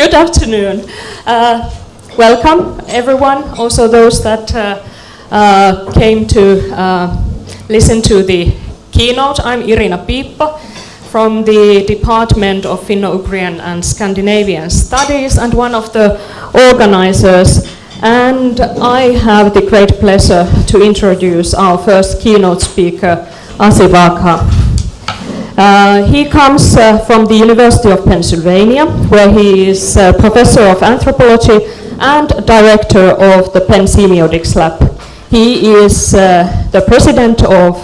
Good afternoon. Uh, welcome, everyone, also those that uh, uh, came to uh, listen to the keynote. I'm Irina Piippo from the Department of Finno-Ugrian and Scandinavian Studies and one of the organizers. And I have the great pleasure to introduce our first keynote speaker, Asif Agha. Uh, he comes uh, from the University of Pennsylvania, where he is uh, professor of anthropology and director of the Penn Semiotics Lab. He is uh, the president of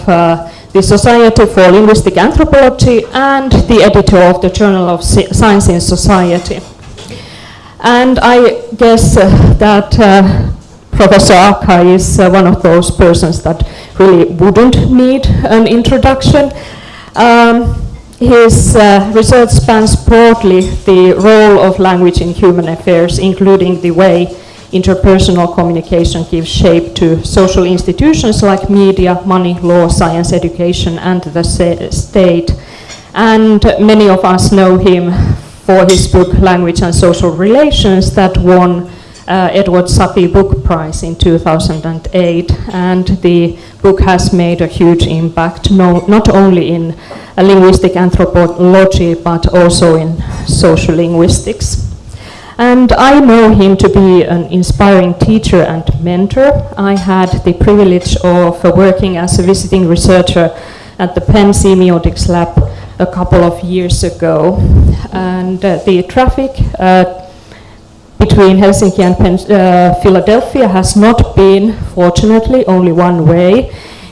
the Society for Linguistic Anthropology and the editor of the Journal of Signs and Society. And I guess that Professor Agha is one of those persons that really wouldn't need an introduction. Um, his uh, research spans broadly the role of language in human affairs, including the way interpersonal communication gives shape to social institutions like media, money, law, science, education, and the state. And many of us know him for his book Language and Social Relations that won uh, Edward Sapir Book Prize in 2008. And the book has made a huge impact, no, not only in uh, linguistic anthropology, but also in social linguistics. And I know him to be an inspiring teacher and mentor. I had the privilege of uh, working as a visiting researcher at the Penn Semiotics Lab a couple of years ago. And uh, the traffic uh, between Helsinki and Penn uh, Philadelphia has not been, fortunately, only one way.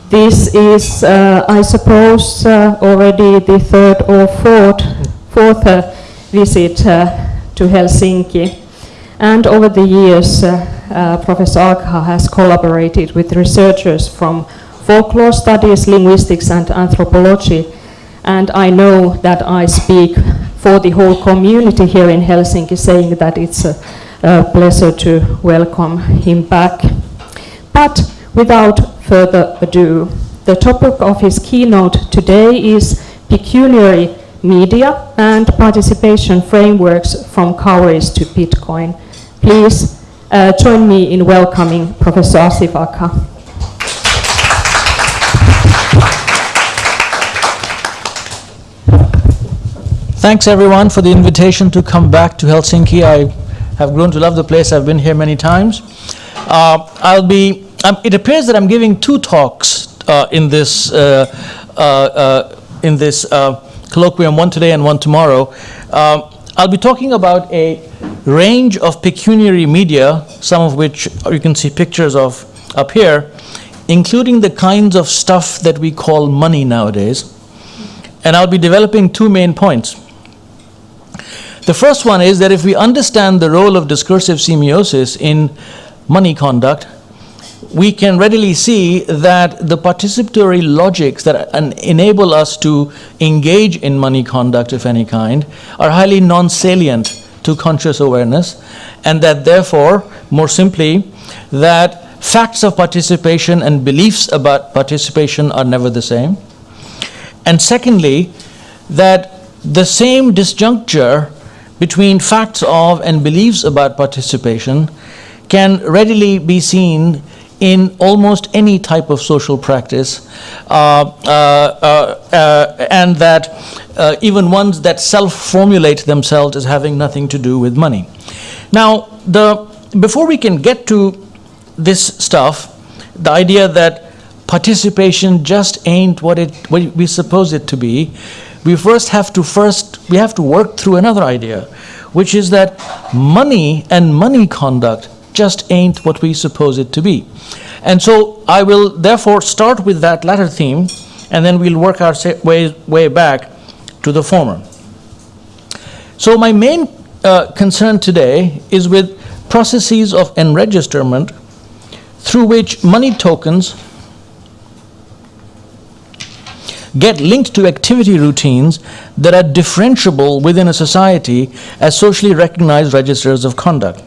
This is, uh, I suppose, uh, already the third or fourth, fourth uh, visit uh, to Helsinki. And over the years, uh, Professor Agha has collaborated with researchers from folklore studies, linguistics, and anthropology. And I know that I speak for the whole community here in Helsinki, saying that it's a, a pleasure to welcome him back. But without further ado, the topic of his keynote today is pecuniary media and participation frameworks from cowries to Bitcoin. Please uh, join me in welcoming Professor Asif Agha. Thanks everyone for the invitation to come back to Helsinki. I have grown to love the place. I've been here many times. Uh, I'll be, um, it appears that I'm giving two talks uh, in this, uh, uh, uh in this colloquium, one today and one tomorrow. I'll be talking about a range of pecuniary media, some of which you can see pictures of up here, including the kinds of stuff that we call money nowadays. And I'll be developing two main points. The first one is that if we understand the role of discursive semiosis in money conduct, we can readily see that the participatory logics that enable us to engage in money conduct of any kind are highly non-salient to conscious awareness and that therefore, more simply, that facts of participation and beliefs about participation are never the same. And secondly, that the same disjuncture between facts of and beliefs about participation can readily be seen in almost any type of social practice, uh, uh, uh, uh and that uh, even ones that self-formulate themselves as having nothing to do with money. Now, the, before we can get to this stuff, the idea that participation just ain't what, it, what we suppose it to be, we first have to first, we have to work through another idea, which is that money and money conduct just ain't what we suppose it to be. And so I will therefore start with that latter theme, and then we'll work our way, way back to the former. So my main uh, concern today is with processes of enregisterment through which money tokens get linked to activity routines that are differentiable within a society as socially recognized registers of conduct.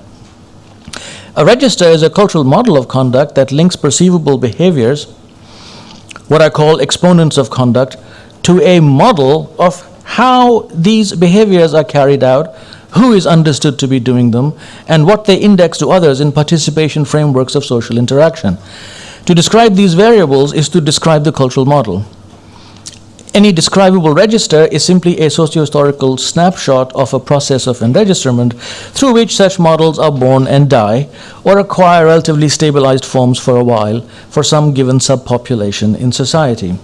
A register is a cultural model of conduct that links perceivable behaviors, what I call exponents of conduct, to a model of how these behaviors are carried out who is understood to be doing them, and what they index to others in participation frameworks of social interaction. To describe these variables is to describe the cultural model. Any describable register is simply a socio-historical snapshot of a process of enregisterment through which such models are born and die or acquire relatively stabilized forms for a while for some given subpopulation in society.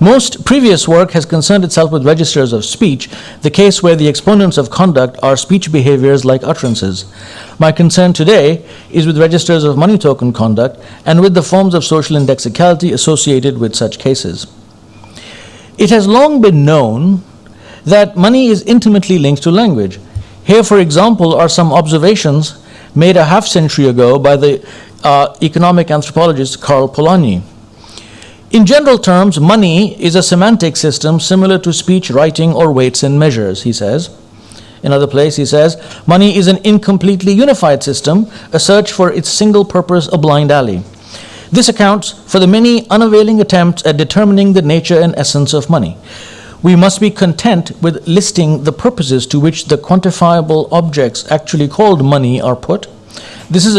Most previous work has concerned itself with registers of speech, the case where the exponents of conduct are speech behaviors like utterances. My concern today is with registers of money token conduct and with the forms of social indexicality associated with such cases. It has long been known that money is intimately linked to language. Here, for example, are some observations made a half century ago by the uh, economic anthropologist Karl Polanyi. In general terms, money is a semantic system similar to speech, writing, or weights and measures, he says. In Another place, he says, money is an incompletely unified system, a search for its single purpose, a blind alley. This accounts for the many unavailing attempts at determining the nature and essence of money. We must be content with listing the purposes to which the quantifiable objects actually called money are put this is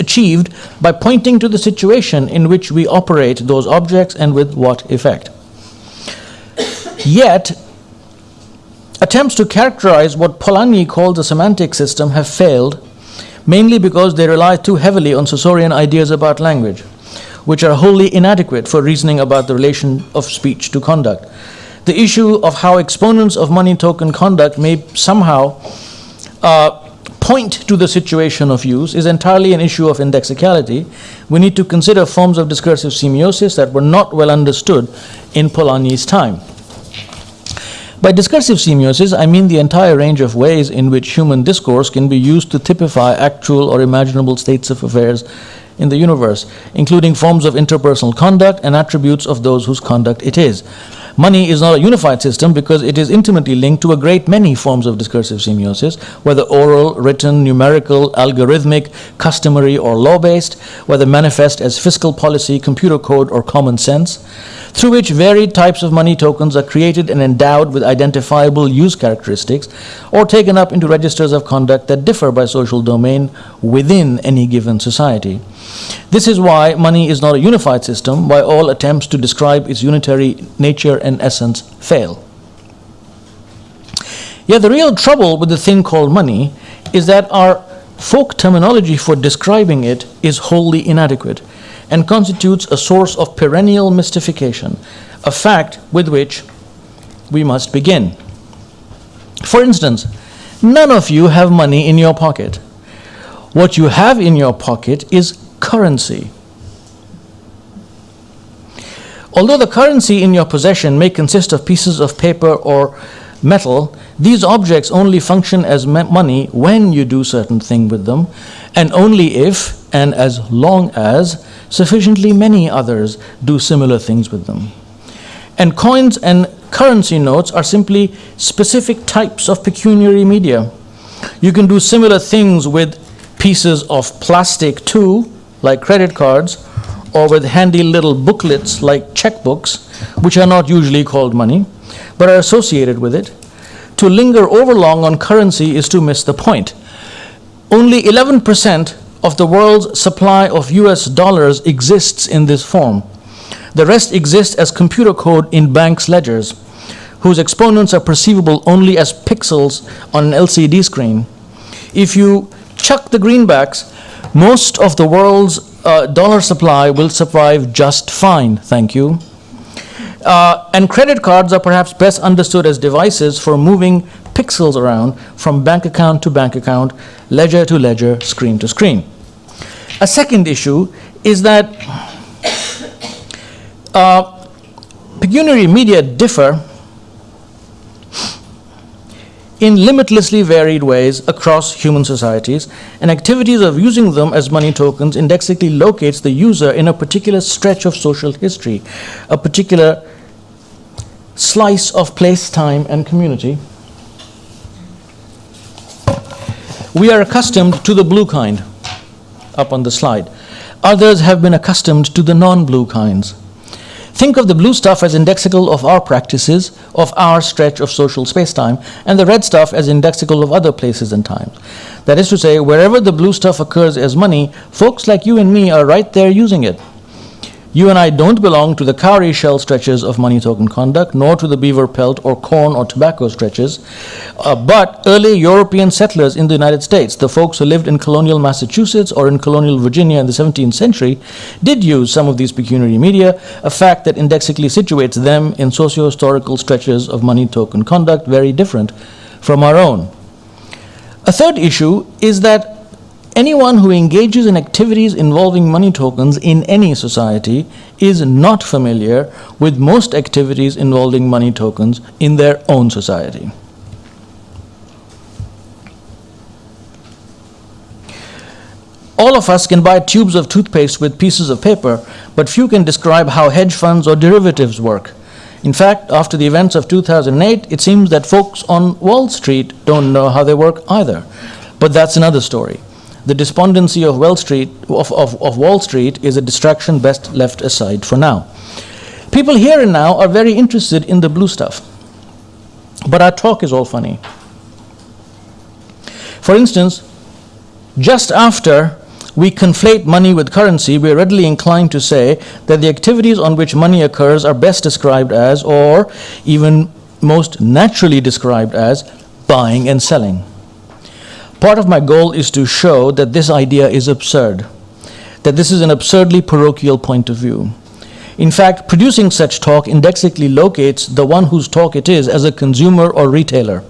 achieved by pointing to the situation in which we operate those objects and with what effect. Yet, attempts to characterize what Polanyi called the semantic system have failed, mainly because they rely too heavily on Saussurean ideas about language, which are wholly inadequate for reasoning about the relation of speech to conduct. The issue of how exponents of money token conduct may somehow uh, point to the situation of use is entirely an issue of indexicality, we need to consider forms of discursive semiosis that were not well understood in Polanyi's time. By discursive semiosis, I mean the entire range of ways in which human discourse can be used to typify actual or imaginable states of affairs in the universe, including forms of interpersonal conduct and attributes of those whose conduct it is. Money is not a unified system because it is intimately linked to a great many forms of discursive semiosis, whether oral, written, numerical, algorithmic, customary, or law based, whether manifest as fiscal policy, computer code, or common sense, through which varied types of money tokens are created and endowed with identifiable use characteristics, or taken up into registers of conduct that differ by social domain within any given society. This is why money is not a unified system, why all attempts to describe its unitary nature and essence fail. Yet the real trouble with the thing called money is that our folk terminology for describing it is wholly inadequate and constitutes a source of perennial mystification, a fact with which we must begin. For instance, none of you have money in your pocket. What you have in your pocket is currency. Although the currency in your possession may consist of pieces of paper or metal, these objects only function as money when you do certain thing with them, and only if and as long as sufficiently many others do similar things with them. And coins and currency notes are simply specific types of pecuniary media. You can do similar things with pieces of plastic too, like credit cards, or with handy little booklets like checkbooks, which are not usually called money, but are associated with it. To linger overlong on currency is to miss the point. Only 11% of the world's supply of US dollars exists in this form. The rest exists as computer code in banks' ledgers, whose exponents are perceivable only as pixels on an LCD screen. If you chuck the greenbacks, most of the world's uh, dollar supply will survive just fine, thank you. Uh, and credit cards are perhaps best understood as devices for moving pixels around from bank account to bank account, ledger to ledger, screen to screen. A second issue is that uh, pecuniary media differ in limitlessly varied ways across human societies, and activities of using them as money tokens indexically locates the user in a particular stretch of social history, a particular slice of place, time, and community. We are accustomed to the blue kind, up on the slide. Others have been accustomed to the non blue kinds. Think of the blue stuff as indexical of our practices, of our stretch of social spacetime, and the red stuff as indexical of other places and times. That is to say, wherever the blue stuff occurs as money, folks like you and me are right there using it. You and I don't belong to the cowrie shell stretches of money token conduct, nor to the beaver pelt or corn or tobacco stretches. Uh, but early European settlers in the United States, the folks who lived in colonial Massachusetts or in colonial Virginia in the 17th century, did use some of these pecuniary media, a fact that indexically situates them in socio historical stretches of money token conduct very different from our own. A third issue is that Anyone who engages in activities involving money tokens in any society is not familiar with most activities involving money tokens in their own society. All of us can buy tubes of toothpaste with pieces of paper, but few can describe how hedge funds or derivatives work. In fact, after the events of 2008, it seems that folks on Wall Street don't know how they work either. But that's another story. The despondency of Wall Street, of, of, of Wall Street is a distraction best left aside for now. People here and now are very interested in the blue stuff. But our talk is all funny. For instance, just after we conflate money with currency, we are readily inclined to say that the activities on which money occurs are best described as, or even most naturally described as, buying and selling. Part of my goal is to show that this idea is absurd, that this is an absurdly parochial point of view. In fact, producing such talk indexically locates the one whose talk it is as a consumer or retailer.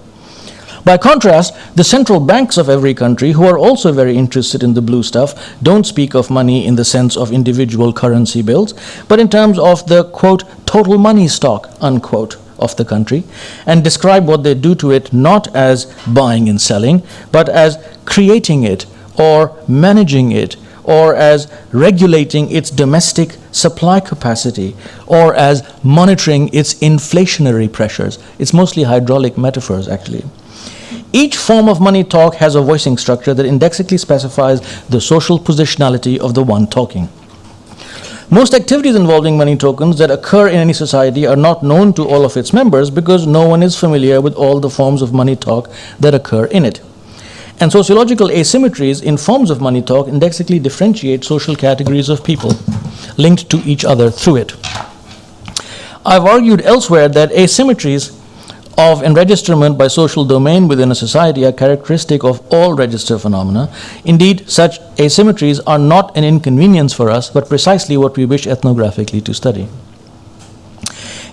By contrast, the central banks of every country, who are also very interested in the blue stuff, don't speak of money in the sense of individual currency bills, but in terms of the, quote, total money stock, unquote, of the country and describe what they do to it not as buying and selling, but as creating it or managing it or as regulating its domestic supply capacity or as monitoring its inflationary pressures. It's mostly hydraulic metaphors, actually. Each form of money talk has a voicing structure that indexically specifies the social positionality of the one talking. Most activities involving money tokens that occur in any society are not known to all of its members because no one is familiar with all the forms of money talk that occur in it. And sociological asymmetries in forms of money talk indexically differentiate social categories of people linked to each other through it. I've argued elsewhere that asymmetries of enregisterment by social domain within a society are characteristic of all register phenomena. Indeed, such asymmetries are not an inconvenience for us, but precisely what we wish ethnographically to study.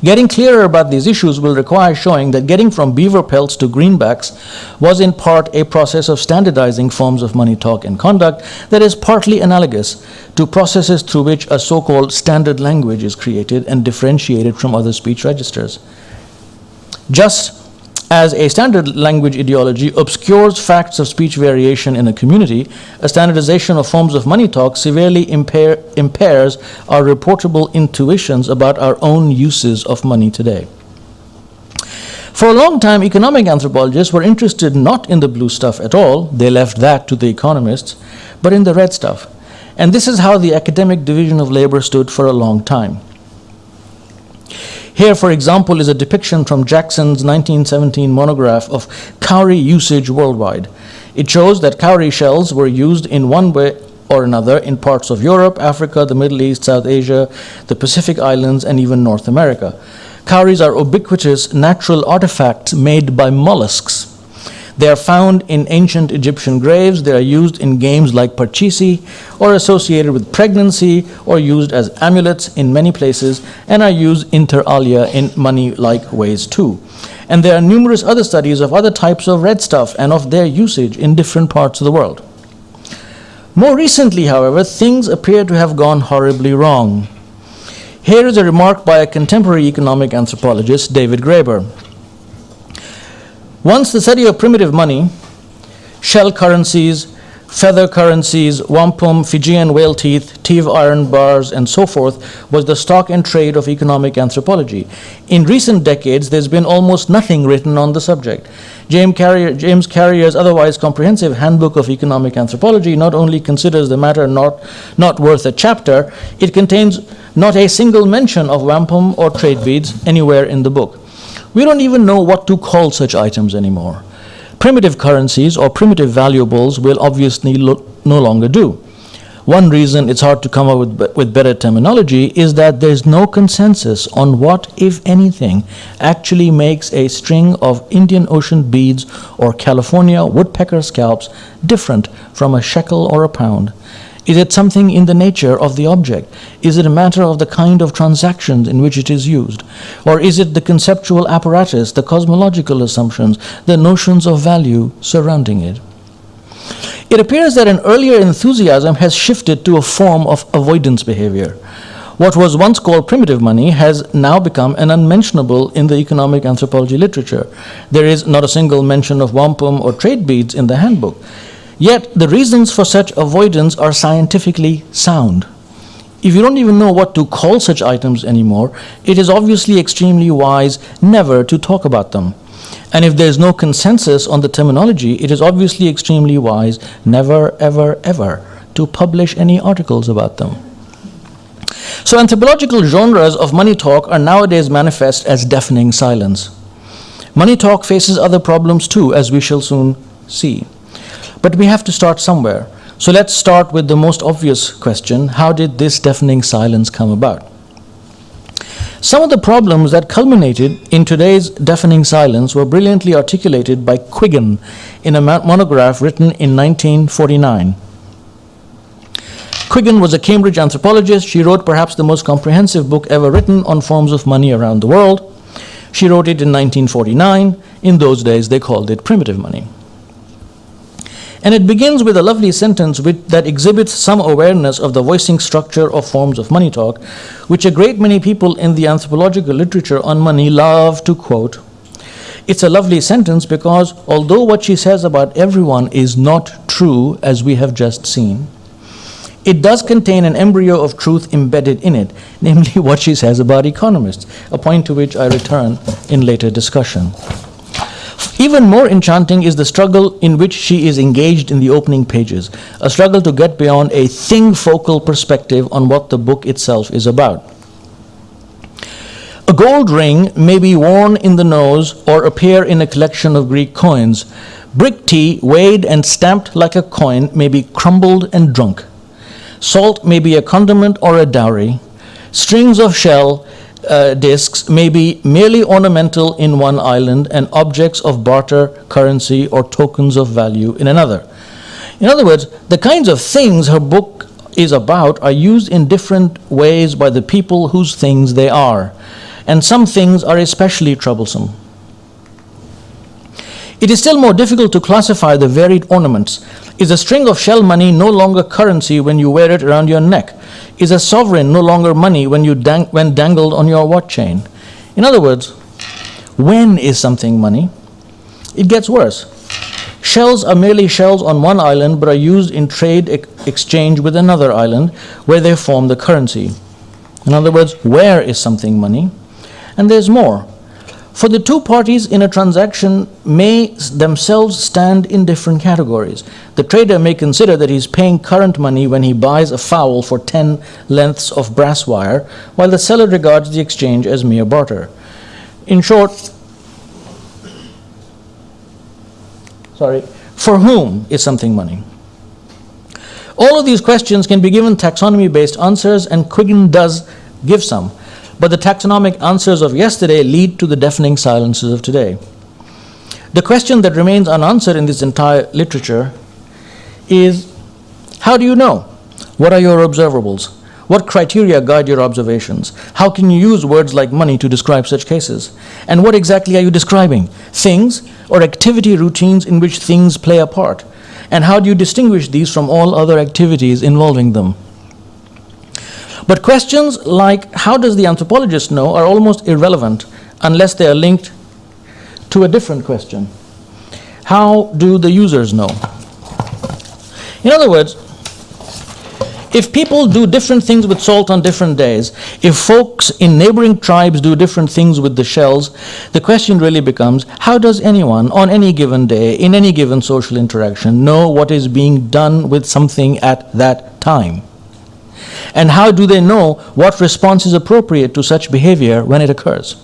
Getting clearer about these issues will require showing that getting from beaver pelts to greenbacks was in part a process of standardizing forms of money talk and conduct that is partly analogous to processes through which a so called standard language is created and differentiated from other speech registers. Just as a standard language ideology obscures facts of speech variation in a community, a standardization of forms of money talk severely impair, impairs our reportable intuitions about our own uses of money today. For a long time, economic anthropologists were interested not in the blue stuff at all, they left that to the economists, but in the red stuff. And this is how the academic division of labor stood for a long time. Here, for example, is a depiction from Jackson's 1917 monograph of cowrie usage worldwide. It shows that cowrie shells were used in one way or another in parts of Europe, Africa, the Middle East, South Asia, the Pacific Islands, and even North America. Cowries are ubiquitous natural artifacts made by mollusks they are found in ancient Egyptian graves. They are used in games like Parcheesi or associated with pregnancy or used as amulets in many places and are used inter alia in money like ways too. And there are numerous other studies of other types of red stuff and of their usage in different parts of the world. More recently, however, things appear to have gone horribly wrong. Here is a remark by a contemporary economic anthropologist, David Graeber. Once the study of primitive money, shell currencies, feather currencies, wampum, Fijian whale teeth, Tiv iron bars, and so forth was the stock and trade of economic anthropology. In recent decades, there's been almost nothing written on the subject. James, Carrier, James Carrier's otherwise comprehensive Handbook of Economic Anthropology not only considers the matter not, not worth a chapter, it contains not a single mention of wampum or trade beads anywhere in the book. We don't even know what to call such items anymore. Primitive currencies or primitive valuables will obviously lo- no longer do. One reason it's hard to come up with, with better terminology is that there's no consensus on what, if anything, actually makes a string of Indian Ocean beads or California woodpecker scalps different from a shekel or a pound. Is it something in the nature of the object? Is it a matter of the kind of transactions in which it is used? Or is it the conceptual apparatus, the cosmological assumptions, the notions of value surrounding it? It appears that an earlier enthusiasm has shifted to a form of avoidance behavior. What was once called primitive money has now become an unmentionable in the economic anthropology literature. There is not a single mention of wampum or trade beads in the handbook. Yet the reasons for such avoidance are scientifically sound. If you don't even know what to call such items anymore, it is obviously extremely wise never to talk about them. And if there's no consensus on the terminology, it is obviously extremely wise never, ever, ever to publish any articles about them. So, anthropological genres of money talk are nowadays manifest as deafening silence. Money talk faces other problems too, as we shall soon see. But we have to start somewhere. So, let's start with the most obvious question How did this deafening silence come about? Some of the problems that culminated in today's deafening silence were brilliantly articulated by Quiggin in a monograph written in 1949. Quiggin was a Cambridge anthropologist. She wrote perhaps the most comprehensive book ever written on forms of money around the world. She wrote it in 1949. In those days, they called it primitive money. And it begins with a lovely sentence that exhibits some awareness of the voicing structure of forms of money talk, which a great many people in the anthropological literature on money love to quote. It's a lovely sentence because although what she says about everyone is not true, as we have just seen, it does contain an embryo of truth embedded in it, namely what she says about economists, a point to which I return in later discussion. Even more enchanting is the struggle in which she is engaged in the opening pages, a struggle to get beyond a thing focal perspective on what the book itself is about. A gold ring may be worn in the nose or appear in a collection of Greek coins. Brick tea, weighed and stamped like a coin, may be crumbled and drunk. Salt may be a condiment or a dowry. Strings of shell uh, discs may be merely ornamental in one island and objects of barter, currency, or tokens of value in another. In other words, the kinds of things her book is about are used in different ways by the people whose things they are, and some things are especially troublesome. It is still more difficult to classify the varied ornaments. Is a string of shell money no longer currency when you wear it around your neck? Is a sovereign no longer money when, you dang- when dangled on your watch chain? In other words, when is something money? It gets worse. Shells are merely shells on one island but are used in trade ex- exchange with another island where they form the currency. In other words, where is something money? And there's more. For the two parties in a transaction may themselves stand in different categories. The trader may consider that he's paying current money when he buys a fowl for 10 lengths of brass wire, while the seller regards the exchange as mere barter. In short, sorry, for whom is something money? All of these questions can be given taxonomy based answers, and Quiggin does give some. But the taxonomic answers of yesterday lead to the deafening silences of today. The question that remains unanswered in this entire literature is how do you know? What are your observables? What criteria guide your observations? How can you use words like money to describe such cases? And what exactly are you describing? Things or activity routines in which things play a part? And how do you distinguish these from all other activities involving them? But questions like how does the anthropologist know are almost irrelevant unless they are linked to a different question. How do the users know? In other words, If people do different things with salt on different days, if folks in neighboring tribes do different things with the shells, the question really becomes how does anyone on any given day, in any given social interaction, know what is being done with something at that time? And how do they know what response is appropriate to such behavior when it occurs?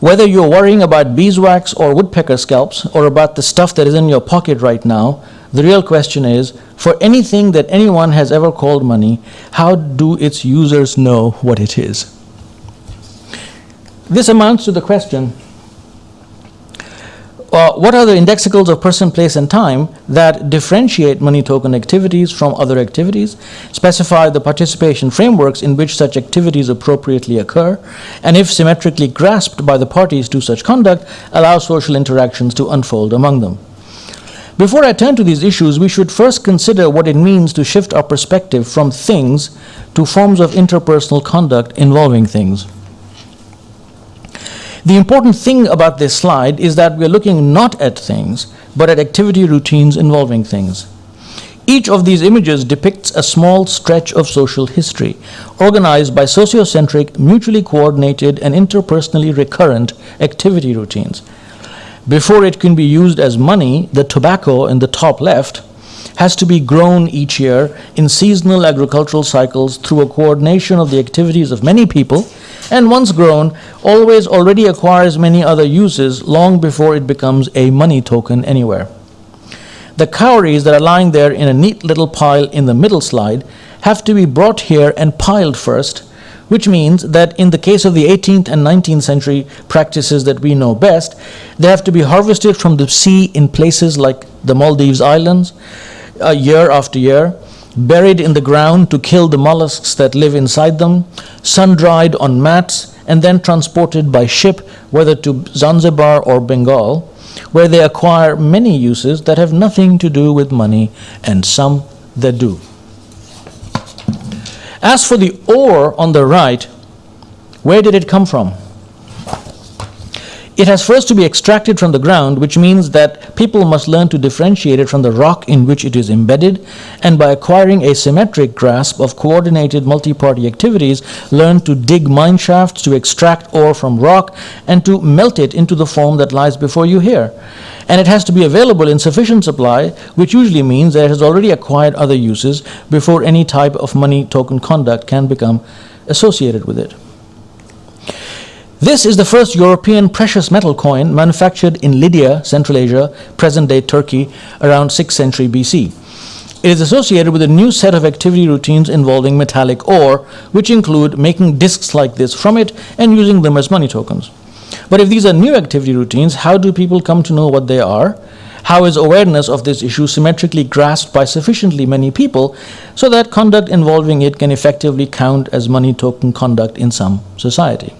Whether you're worrying about beeswax or woodpecker scalps or about the stuff that is in your pocket right now, the real question is for anything that anyone has ever called money, how do its users know what it is? This amounts to the question uh, what are the indexicals of person, place, and time that differentiate money token activities from other activities, specify the participation frameworks in which such activities appropriately occur, and if symmetrically grasped by the parties to such conduct, allow social interactions to unfold among them? Before I turn to these issues, we should first consider what it means to shift our perspective from things to forms of interpersonal conduct involving things. The important thing about this slide is that we're looking not at things, but at activity routines involving things. Each of these images depicts a small stretch of social history, organized by sociocentric, mutually coordinated, and interpersonally recurrent activity routines. Before it can be used as money, the tobacco in the top left has to be grown each year in seasonal agricultural cycles through a coordination of the activities of many people and once grown, always already acquires many other uses long before it becomes a money token anywhere. The cowries that are lying there in a neat little pile in the middle slide have to be brought here and piled first, which means that in the case of the 18th and 19th century practices that we know best, they have to be harvested from the sea in places like the Maldives Islands uh, year after year buried in the ground to kill the mollusks that live inside them, sun dried on mats, and then transported by ship, whether to Zanzibar or Bengal, where they acquire many uses that have nothing to do with money, and some that do. As for the ore on the right, where did it come from? It has first to be extracted from the ground, which means that people must learn to differentiate it from the rock in which it is embedded, and by acquiring a symmetric grasp of coordinated multi party activities, learn to dig mine shafts to extract ore from rock and to melt it into the form that lies before you here. And it has to be available in sufficient supply, which usually means that it has already acquired other uses before any type of money token conduct can become associated with it. This is the first European precious metal coin manufactured in Lydia, Central Asia, present day Turkey, around 6th century BC. It is associated with a new set of activity routines involving metallic ore, which include making discs like this from it and using them as money tokens. But if these are new activity routines, how do people come to know what they are? How is awareness of this issue symmetrically grasped by sufficiently many people so that conduct involving it can effectively count as money token conduct in some society?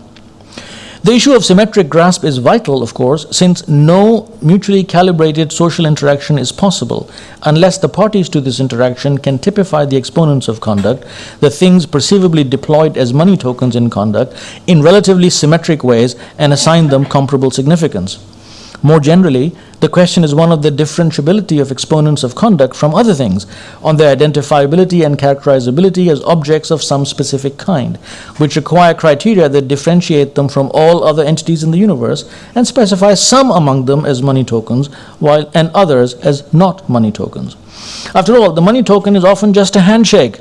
The issue of symmetric grasp is vital, of course, since no mutually calibrated social interaction is possible unless the parties to this interaction can typify the exponents of conduct, the things perceivably deployed as money tokens in conduct, in relatively symmetric ways and assign them comparable significance. More generally, the question is one of the differentiability of exponents of conduct from other things, on their identifiability and characterizability as objects of some specific kind, which require criteria that differentiate them from all other entities in the universe and specify some among them as money tokens while and others as not money tokens. After all, the money token is often just a handshake.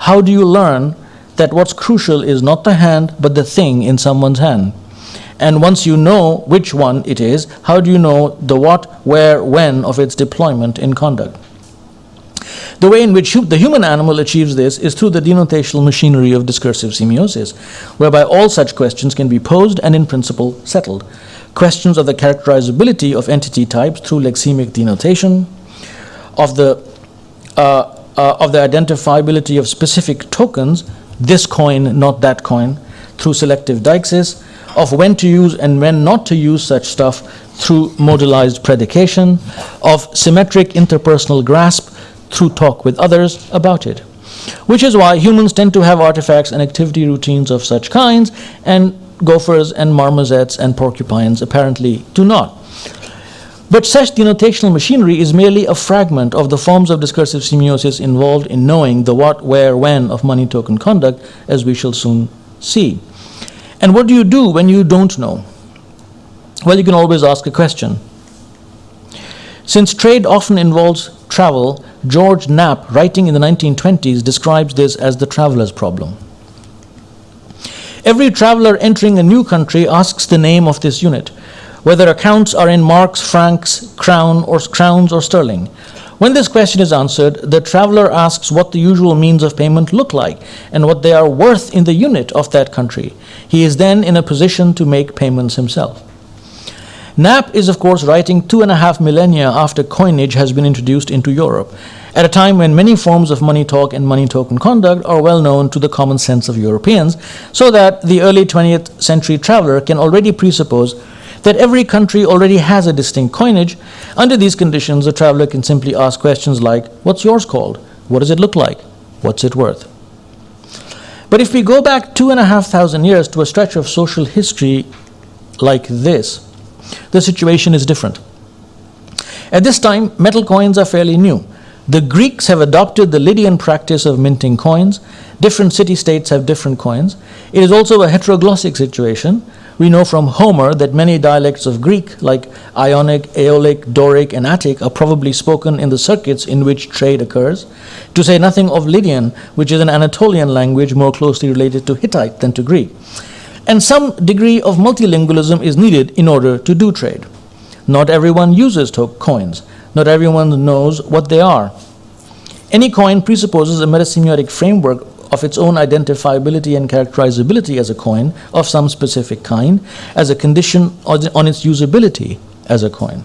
How do you learn that what's crucial is not the hand but the thing in someone's hand? And once you know which one it is, how do you know the what, where, when of its deployment in conduct? The way in which the human animal achieves this is through the denotational machinery of discursive semiosis, whereby all such questions can be posed and in principle settled. Questions of the characterizability of entity types through lexemic denotation, of the, uh, uh, of the identifiability of specific tokens, this coin, not that coin, through selective deixis, of when to use and when not to use such stuff through modalized predication, of symmetric interpersonal grasp through talk with others about it. Which is why humans tend to have artifacts and activity routines of such kinds, and gophers and marmosets and porcupines apparently do not. But such denotational machinery is merely a fragment of the forms of discursive semiosis involved in knowing the what, where, when of money token conduct, as we shall soon see. And what do you do when you don't know? Well, you can always ask a question. Since trade often involves travel, George Knapp, writing in the 1920s, describes this as the traveler's problem. Every traveler entering a new country asks the name of this unit, whether accounts are in marks, francs, crown, or crowns or sterling. When this question is answered, the traveler asks what the usual means of payment look like and what they are worth in the unit of that country. He is then in a position to make payments himself. Knapp is, of course, writing two and a half millennia after coinage has been introduced into Europe, at a time when many forms of money talk and money token conduct are well known to the common sense of Europeans, so that the early 20th century traveler can already presuppose that every country already has a distinct coinage. Under these conditions, a traveler can simply ask questions like, What's yours called? What does it look like? What's it worth? But if we go back two and a half thousand years to a stretch of social history like this, the situation is different. At this time, metal coins are fairly new. The Greeks have adopted the Lydian practice of minting coins. Different city states have different coins. It is also a heteroglossic situation. We know from Homer that many dialects of Greek, like Ionic, Aeolic, Doric, and Attic, are probably spoken in the circuits in which trade occurs, to say nothing of Lydian, which is an Anatolian language more closely related to Hittite than to Greek and some degree of multilingualism is needed in order to do trade. Not everyone uses coins. Not everyone knows what they are. Any coin presupposes a metasemiotic framework of its own identifiability and characterizability as a coin of some specific kind, as a condition on its usability as a coin.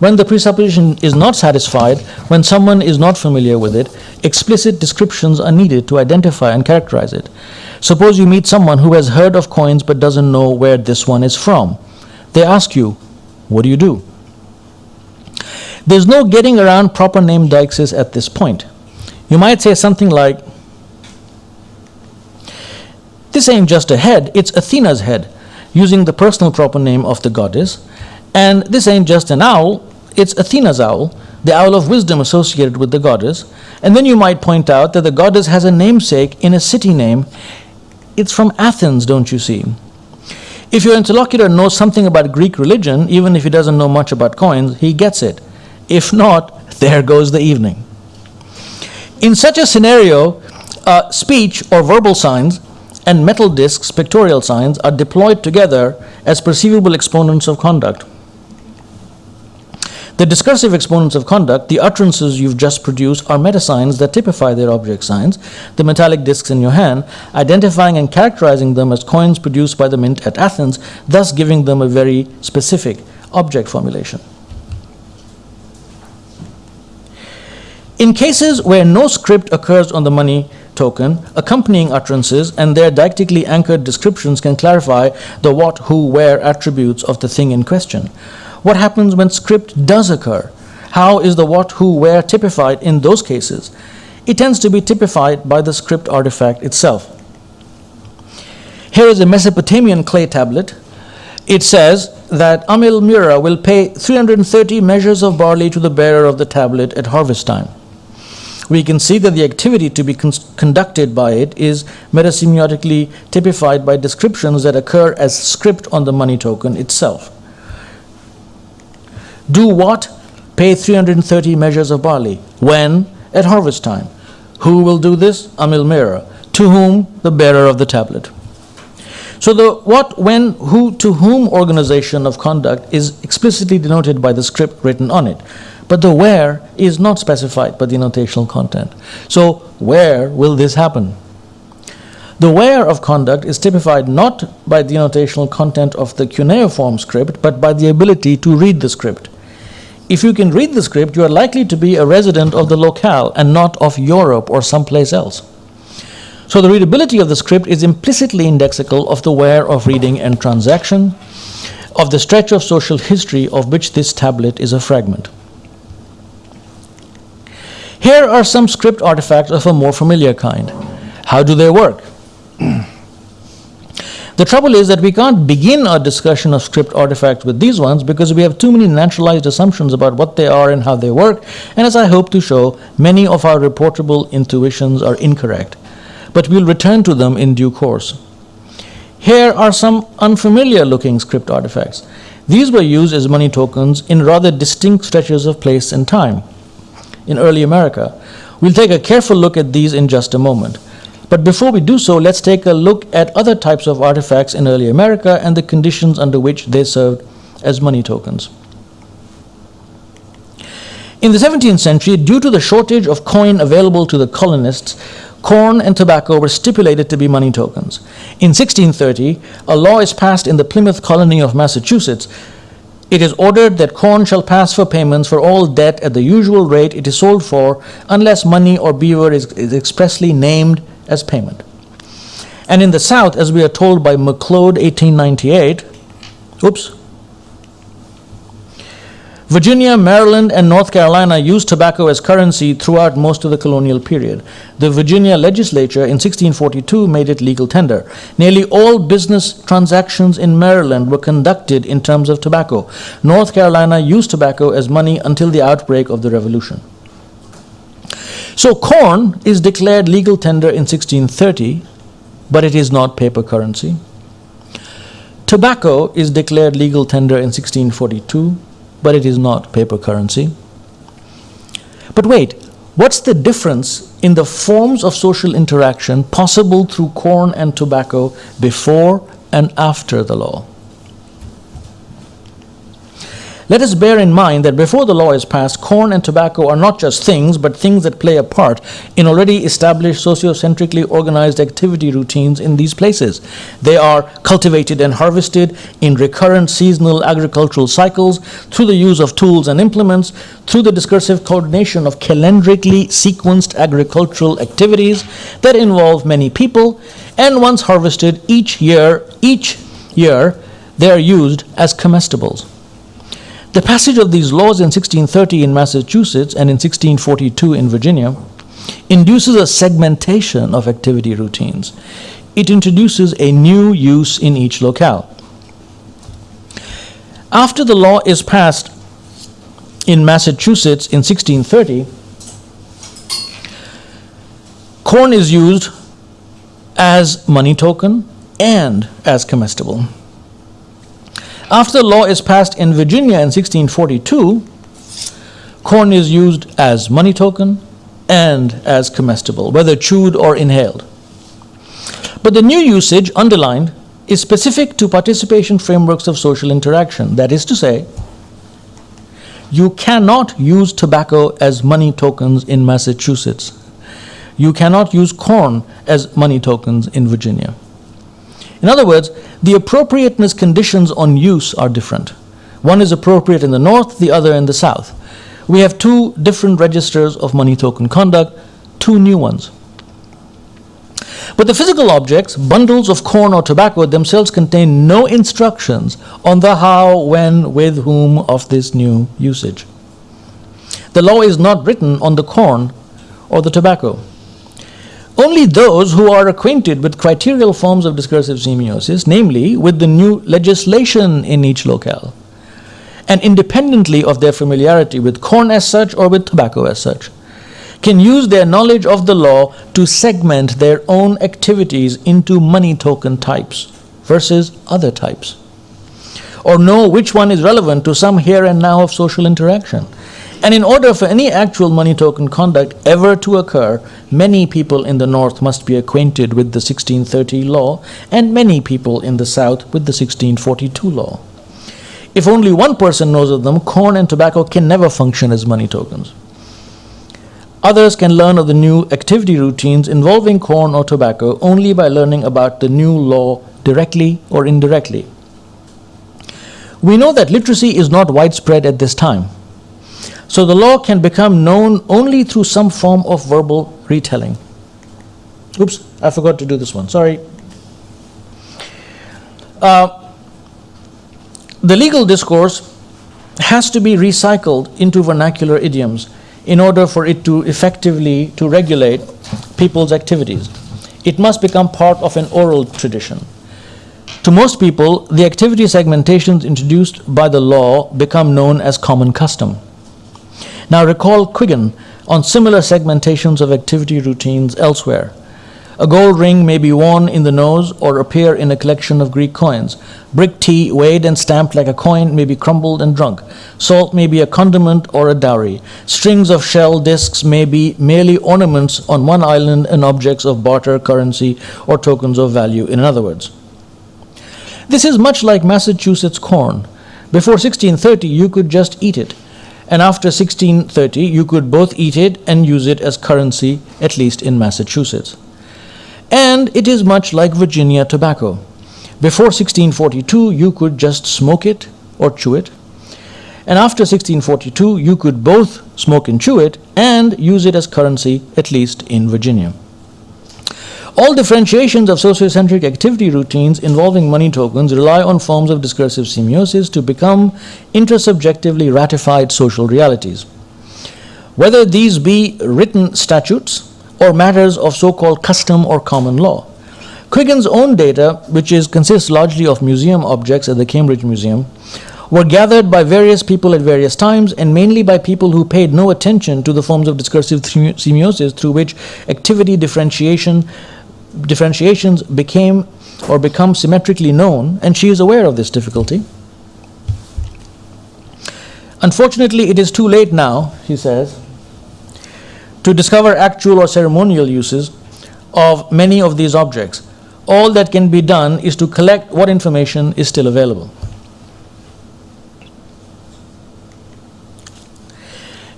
When the presupposition is not satisfied, when someone is not familiar with it, explicit descriptions are needed to identify and characterize it. Suppose you meet someone who has heard of coins but doesn't know where this one is from. They ask you, What do you do? There's no getting around proper name deixis at this point. You might say something like, This ain't just a head, it's Athena's head, using the personal proper name of the goddess. And this ain't just an owl, it's Athena's owl, the owl of wisdom associated with the goddess. And then you might point out that the goddess has a namesake in a city name it's from Athens, don't you see? If your interlocutor knows something about Greek religion, even if he doesn't know much about coins, he gets it. If not, there goes the evening. In such a scenario, uh, speech or verbal signs and metal discs, pictorial signs, are deployed together as perceivable exponents of conduct. The discursive exponents of conduct, the utterances you've just produced, are metasigns that typify their object signs, the metallic discs in your hand, identifying and characterizing them as coins produced by the mint at Athens, thus giving them a very specific object formulation. In cases where no script occurs on the money token, accompanying utterances and their deictically anchored descriptions can clarify the what, who, where attributes of the thing in question. What happens when script does occur? How is the what, who, where typified in those cases? It tends to be typified by the script artifact itself. Here is a Mesopotamian clay tablet. It says that Amil Mira will pay 330 measures of barley to the bearer of the tablet at harvest time. We can see that the activity to be con conducted by it is metasemiotically typified by descriptions that occur as script on the money token itself. Do what? Pay 330 measures of barley. When? At harvest time. Who will do this? Amil Mira. To whom? The bearer of the tablet. So the what, when, who, to whom organization of conduct is explicitly denoted by the script written on it. But the where is not specified by the notational content. So where will this happen? The where of conduct is typified not by the notational content of the cuneiform script, but by the ability to read the script. If you can read the script, you are likely to be a resident of the locale and not of Europe or someplace else. So the readability of the script is implicitly indexical of the where of reading and transaction, of the stretch of social history of which this tablet is a fragment. Here are some script artifacts of a more familiar kind. How do they work? The trouble is that we can't begin our discussion of script artifacts with these ones because we have too many naturalized assumptions about what they are and how they work, and as I hope to show, many of our reportable intuitions are incorrect. But we'll return to them in due course. Here are some unfamiliar looking script artifacts. These were used as money tokens in rather distinct stretches of place and time in early America. We'll take a careful look at these in just a moment. But before we do so, let's take a look at other types of artifacts in early America and the conditions under which they served as money tokens. In the 17th century, due to the shortage of coin available to the colonists, corn and tobacco were stipulated to be money tokens. In 1630, a law is passed in the Plymouth colony of Massachusetts. It is ordered that corn shall pass for payments for all debt at the usual rate it is sold for, unless money or beaver is, is expressly named as payment. And in the South, as we are told by McLeod, 1898, oops, Virginia, Maryland, and North Carolina used tobacco as currency throughout most of the colonial period. The Virginia legislature in 1642 made it legal tender. Nearly all business transactions in Maryland were conducted in terms of tobacco. North Carolina used tobacco as money until the outbreak of the Revolution. So corn is declared legal tender in 1630, but it is not paper currency. Tobacco is declared legal tender in 1642, but it is not paper currency. But wait, what's the difference in the forms of social interaction possible through corn and tobacco before and after the law? Let us bear in mind that before the law is passed, corn and tobacco are not just things, but things that play a part in already established sociocentrically organized activity routines in these places. They are cultivated and harvested in recurrent seasonal agricultural cycles through the use of tools and implements, through the discursive coordination of calendrically sequenced agricultural activities that involve many people, and once harvested each year, each year, they are used as comestibles. The passage of these laws in 1630 in Massachusetts and in 1642 in Virginia induces a segmentation of activity routines. It introduces a new use in each locale. After the law is passed in Massachusetts in 1630, corn is used as money token and as comestible. After the law is passed in Virginia in 1642, corn is used as money token and as comestible, whether chewed or inhaled. But the new usage underlined is specific to participation frameworks of social interaction. That is to say, you cannot use tobacco as money tokens in Massachusetts. You cannot use corn as money tokens in Virginia. In other words, the appropriateness conditions on use are different. One is appropriate in the north, the other in the south. We have two different registers of money token conduct, two new ones. But the physical objects, bundles of corn or tobacco, themselves contain no instructions on the how, when, with whom of this new usage. The law is not written on the corn or the tobacco. Only those who are acquainted with criterial forms of discursive semiosis, namely with the new legislation in each locale, and independently of their familiarity with corn as such or with tobacco as such, can use their knowledge of the law to segment their own activities into money token types versus other types, or know which one is relevant to some here and now of social interaction and in order for any actual money token conduct ever to occur, many people in the North must be acquainted with the 1630 law, and many people in the South with the 1642 law. If only one person knows of them, corn and tobacco can never function as money tokens. Others can learn of the new activity routines involving corn or tobacco only by learning about the new law directly or indirectly. We know that literacy is not widespread at this time. So the law can become known only through some form of verbal retelling. Oops, I forgot to do this one, sorry. Uh, the legal discourse has to be recycled into vernacular idioms in order for it to effectively to regulate people's activities. It must become part of an oral tradition. To most people, the activity segmentations introduced by the law become known as common custom. Now recall Quiggin on similar segmentations of activity routines elsewhere. A gold ring may be worn in the nose or appear in a collection of Greek coins. Brick tea, weighed and stamped like a coin, may be crumbled and drunk. Salt may be a condiment or a dowry. Strings of shell discs may be merely ornaments on one island and objects of barter, currency, or tokens of value, in other words. This is much like Massachusetts corn. Before 1630, you could just eat it. And after 1630, you could both eat it and use it as currency, at least in Massachusetts. And it is much like Virginia tobacco. Before 1642, you could just smoke it or chew it. And after 1642, you could both smoke and chew it and use it as currency, at least in Virginia. All differentiations of sociocentric activity routines involving money tokens rely on forms of discursive semiosis to become intersubjectively ratified social realities. Whether these be written statutes or matters of so-called custom or common law. Quiggin's own data, which is, consists largely of museum objects at the Cambridge Museum, were gathered by various people at various times and mainly by people who paid no attention to the forms of discursive semiosis through which activity differentiation differentiations became or become symmetrically known, and she is aware of this difficulty. Unfortunately, it is too late now, she says, to discover actual or ceremonial uses of many of these objects. All that can be done is to collect what information is still available.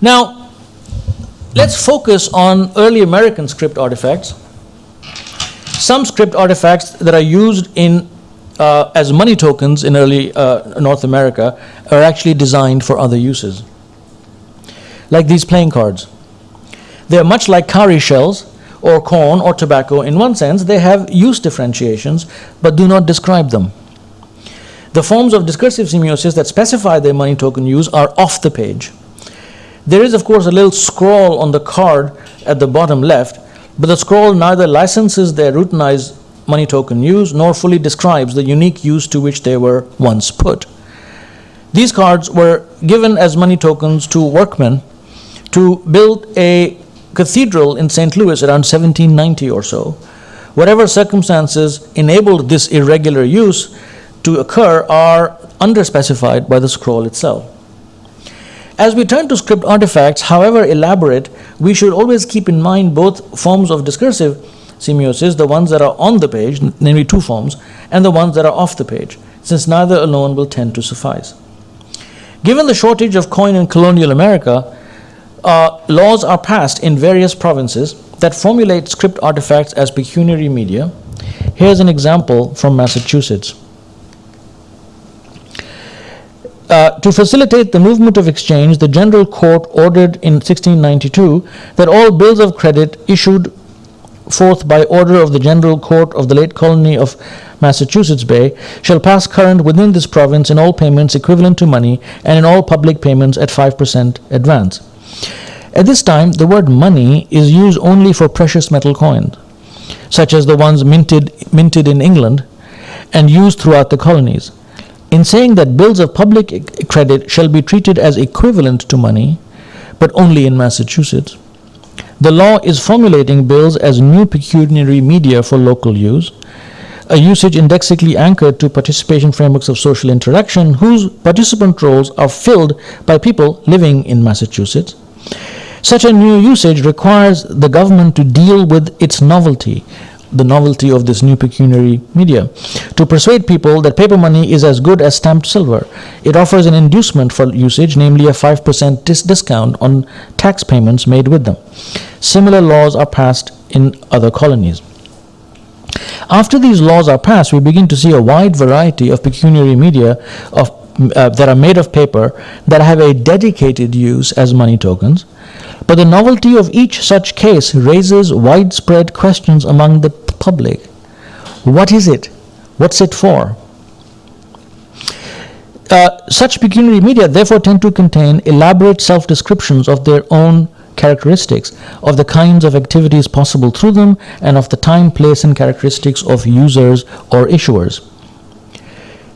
Now, let's focus on early American script artifacts some script artifacts that are used in uh, as money tokens in early uh, North America are actually designed for other uses. Like these playing cards. They're much like cowrie shells or corn or tobacco in one sense, they have use differentiations but do not describe them. The forms of discursive semiosis that specify their money token use are off the page. There is, of course, a little scroll on the card at the bottom left but the scroll neither licenses their routinized money token use nor fully describes the unique use to which they were once put. These cards were given as money tokens to workmen to build a cathedral in St. Louis around 1790 or so. Whatever circumstances enabled this irregular use to occur are underspecified by the scroll itself. As we turn to script artifacts, however elaborate, we should always keep in mind both forms of discursive semiosis, the ones that are on the page, namely two forms, and the ones that are off the page, since neither alone will tend to suffice. Given the shortage of coin in colonial America, uh, laws are passed in various provinces that formulate script artifacts as pecuniary media. Here's an example from Massachusetts. Uh, to facilitate the movement of exchange, the General Court ordered in 1692 that all bills of credit issued forth by order of the General Court of the late colony of Massachusetts Bay shall pass current within this province in all payments equivalent to money and in all public payments at 5% advance. At this time, the word money is used only for precious metal coins, such as the ones minted, minted in England and used throughout the colonies. In saying that bills of public credit shall be treated as equivalent to money, but only in Massachusetts, the law is formulating bills as new pecuniary media for local use, a usage indexically anchored to participation frameworks of social interaction whose participant roles are filled by people living in Massachusetts. Such a new usage requires the government to deal with its novelty, the novelty of this new pecuniary media to persuade people that paper money is as good as stamped silver. It offers an inducement for usage, namely a 5% dis- discount on tax payments made with them. Similar laws are passed in other colonies. After these laws are passed, we begin to see a wide variety of pecuniary media of, uh, that are made of paper that have a dedicated use as money tokens but the novelty of each such case raises widespread questions among the public. What is it? What's it for? Uh, such pecuniary media therefore tend to contain elaborate self descriptions of their own characteristics, of the kinds of activities possible through them, and of the time, place, and characteristics of users or issuers.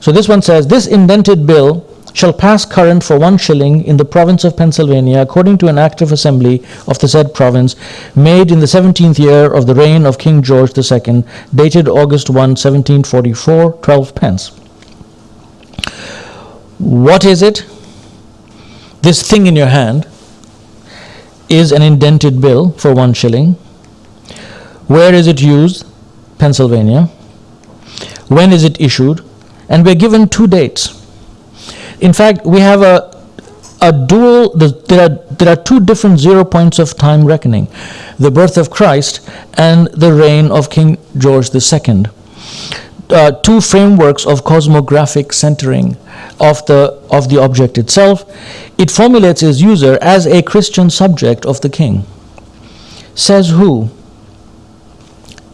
So this one says, this indented bill shall pass current for one shilling in the province of Pennsylvania according to an act of assembly of the said province made in the 17th year of the reign of King George II, dated August 1, 1744, 12 pence. What is it? This thing in your hand is an indented bill for one shilling. Where is it used? Pennsylvania. When is it issued? And we're given two dates. In fact, we have a, a dual, there are, there are two different zero points of time reckoning the birth of Christ and the reign of King George II. Uh, two frameworks of cosmographic centering of the, of the object itself. It formulates its user as a Christian subject of the king. Says who?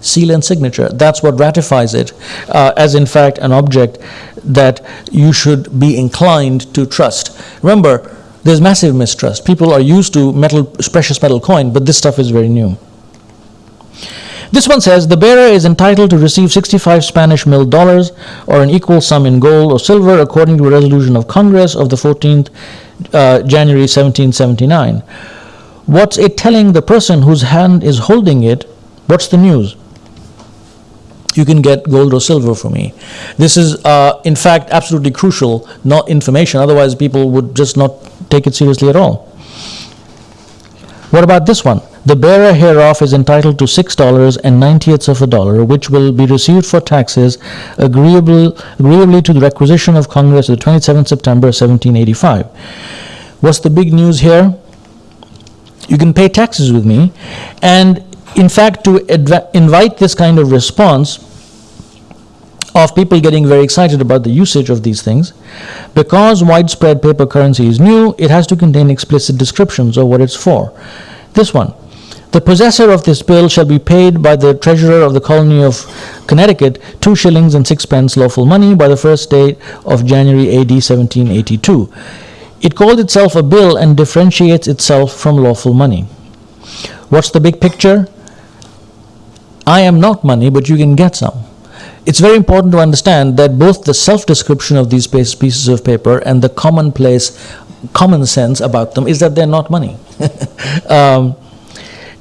Seal and signature. That's what ratifies it uh, as, in fact, an object that you should be inclined to trust. Remember, there's massive mistrust. People are used to metal, precious metal coin, but this stuff is very new. This one says the bearer is entitled to receive 65 Spanish milled dollars or an equal sum in gold or silver according to a resolution of Congress of the 14th uh, January 1779. What's it telling the person whose hand is holding it? What's the news? You can get gold or silver for me. This is, uh, in fact, absolutely crucial, not information. Otherwise, people would just not take it seriously at all. What about this one? The bearer hereof is entitled to six dollars and ninetieths of a dollar, which will be received for taxes agreeably, agreeably to the requisition of Congress of the 27th September 1785. What's the big news here? You can pay taxes with me, and in fact, to invite this kind of response, of people getting very excited about the usage of these things. Because widespread paper currency is new, it has to contain explicit descriptions of what it's for. This one. The possessor of this bill shall be paid by the treasurer of the colony of Connecticut two shillings and sixpence lawful money by the first day of January AD 1782. It called itself a bill and differentiates itself from lawful money. What's the big picture? I am not money, but you can get some it's very important to understand that both the self-description of these pieces of paper and the commonplace common sense about them is that they're not money. um,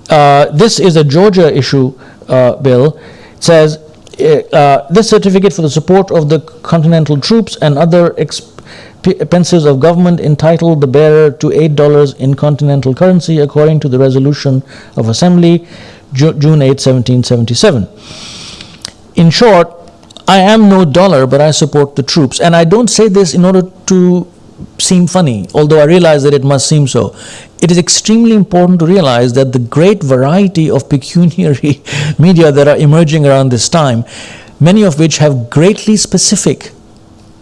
uh, this is a Georgia issue uh, bill. It says uh, uh this certificate for the support of the continental troops and other expenses of government entitled the bearer to $8 in continental currency according to the resolution of Assembly Ju June 8, 1777. In short, I am no dollar, but I support the troops. And I don't say this in order to seem funny, although I realize that it must seem so. It is extremely important to realize that the great variety of pecuniary media that are emerging around this time, many of which have greatly specific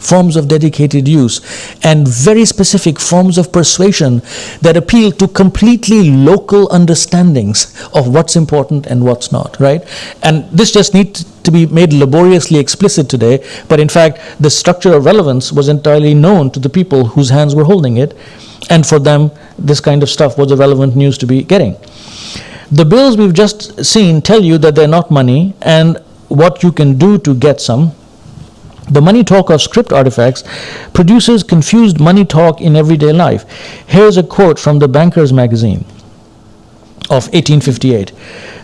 forms of dedicated use, and very specific forms of persuasion that appeal to completely local understandings of what's important and what's not, right? And this just needs to be made laboriously explicit today, but in fact, the structure of relevance was entirely known to the people whose hands were holding it, and for them, this kind of stuff was the relevant news to be getting. The bills we've just seen tell you that they're not money and what you can do to get some the money talk of script artifacts produces confused money talk in everyday life. Here's a quote from the Banker's Magazine of 1858.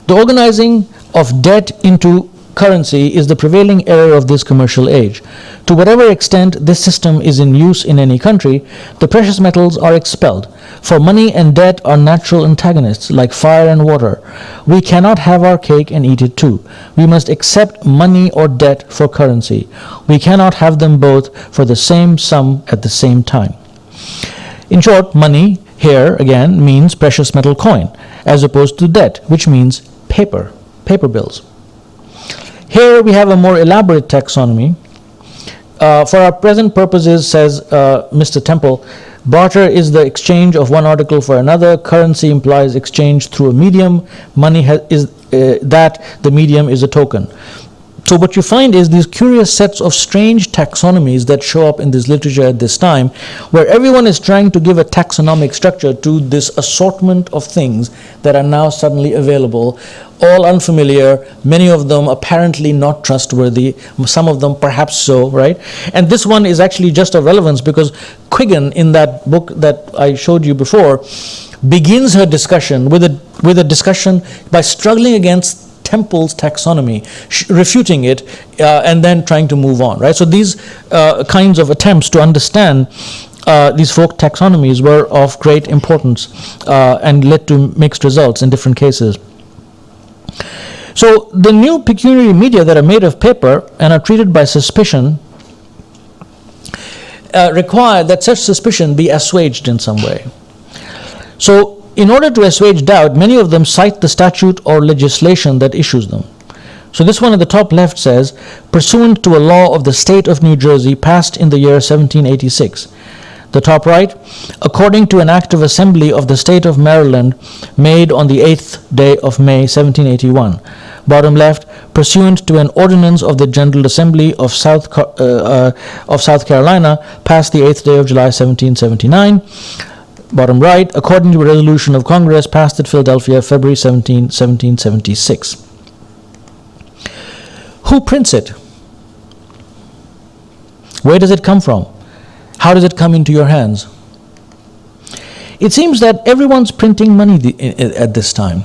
The organizing of debt into currency is the prevailing error of this commercial age. To whatever extent this system is in use in any country, the precious metals are expelled. For money and debt are natural antagonists, like fire and water. We cannot have our cake and eat it too. We must accept money or debt for currency. We cannot have them both for the same sum at the same time. In short, money here again means precious metal coin, as opposed to debt, which means paper, paper bills. Here we have a more elaborate taxonomy. Uh, for our present purposes, says uh, Mr. Temple, barter is the exchange of one article for another. Currency implies exchange through a medium. Money is uh, that the medium is a token. So what you find is these curious sets of strange taxonomies that show up in this literature at this time, where everyone is trying to give a taxonomic structure to this assortment of things that are now suddenly available, all unfamiliar, many of them apparently not trustworthy, some of them perhaps so, right? And this one is actually just of relevance because Quiggin, in that book that I showed you before, begins her discussion with a, with a discussion by struggling against Temple's taxonomy, refuting it, uh, and then trying to move on, right? So these uh, kinds of attempts to understand uh, these folk taxonomies were of great importance uh, and led to mixed results in different cases. So the new pecuniary media that are made of paper and are treated by suspicion uh, require that such suspicion be assuaged in some way. So in order to assuage doubt, many of them cite the statute or legislation that issues them. So this one at the top left says, pursuant to a law of the state of New Jersey passed in the year 1786. The top right, according to an act of assembly of the state of Maryland made on the 8th day of May 1781. Bottom left, pursuant to an ordinance of the General Assembly of South, uh, uh, of South Carolina passed the 8th day of July 1779 bottom right, according to a resolution of Congress passed at Philadelphia February 17, 1776. Who prints it? Where does it come from? How does it come into your hands? It seems that everyone's printing money at this time.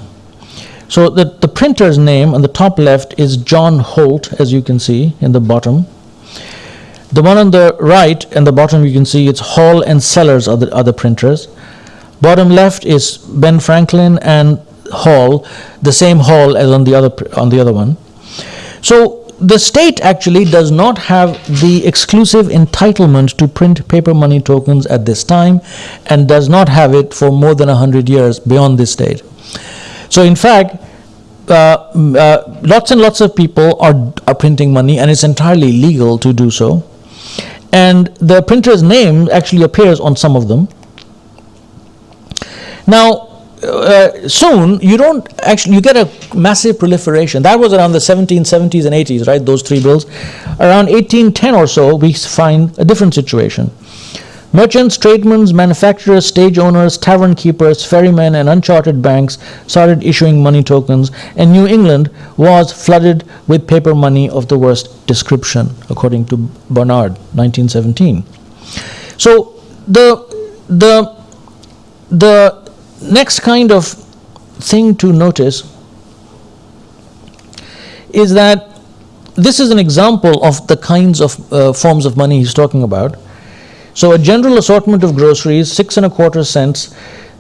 So the, the printer's name on the top left is John Holt, as you can see in the bottom. The one on the right and the bottom you can see it's Hall and Sellers are the other printers. Bottom left is Ben Franklin and Hall, the same Hall as on the other on the other one. So the state actually does not have the exclusive entitlement to print paper money tokens at this time and does not have it for more than 100 years beyond this date. So in fact, uh, uh, lots and lots of people are, are printing money and it's entirely legal to do so and the printer's name actually appears on some of them. Now, uh, soon you don't actually you get a massive proliferation. That was around the 1770s and 80s right those three bills. Around 1810 or so we find a different situation merchants tradesmen manufacturers stage owners tavern keepers ferrymen and unchartered banks started issuing money tokens and new england was flooded with paper money of the worst description according to barnard 1917 so the the the next kind of thing to notice is that this is an example of the kinds of uh, forms of money he's talking about. So a general assortment of groceries, six and a quarter cents.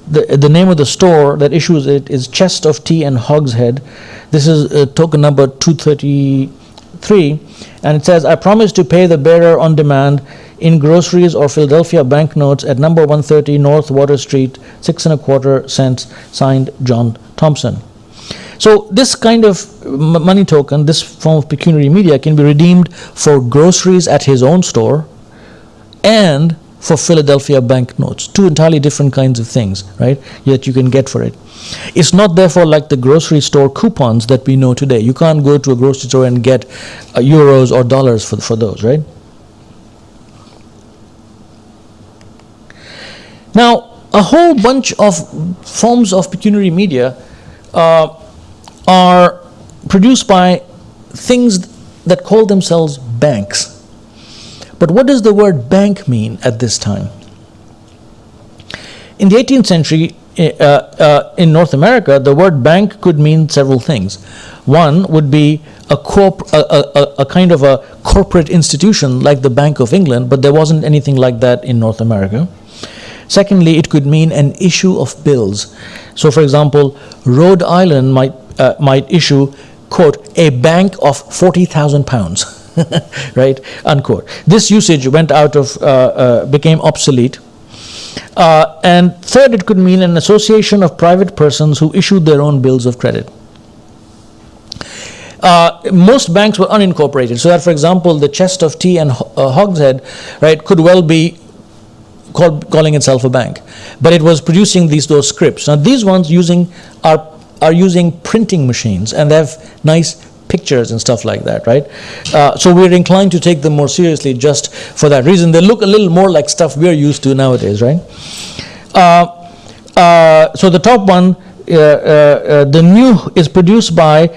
The, the name of the store that issues it is Chest of Tea and Hogshead. This is uh, token number 233. And it says, I promise to pay the bearer on demand in groceries or Philadelphia banknotes at number 130 North Water Street, six and a quarter cents, signed John Thompson. So this kind of money token, this form of pecuniary media can be redeemed for groceries at his own store and for Philadelphia banknotes. Two entirely different kinds of things, right, that you can get for it. It's not therefore like the grocery store coupons that we know today. You can't go to a grocery store and get uh, euros or dollars for, for those, right? Now, a whole bunch of forms of pecuniary media uh, are produced by things that call themselves banks. But what does the word bank mean at this time? In the 18th century, eh, uh, uh, in North America, the word bank could mean several things. One would be a, corp- a, a, a, kind of a corporate institution like the Bank of England, but there wasn't anything like that in North America. Secondly, it could mean an issue of bills. So, for example, Rhode Island might, uh, might issue, quote, a bank of 40,000 pounds, right, unquote. This usage went out of, uh, uh, became obsolete. Uh, and third, it could mean an association of private persons who issued their own bills of credit. Uh, most banks were unincorporated, so that, for example, the chest of tea and uh, hogshead, right, could well be called, calling itself a bank. But it was producing these those scripts. Now these ones using are are using printing machines and they have nice pictures and stuff like that, right? Uh, so we're inclined to take them more seriously just for that reason. They look a little more like stuff we're used to nowadays, right? Uh, uh, so the top one, uh, the new is produced by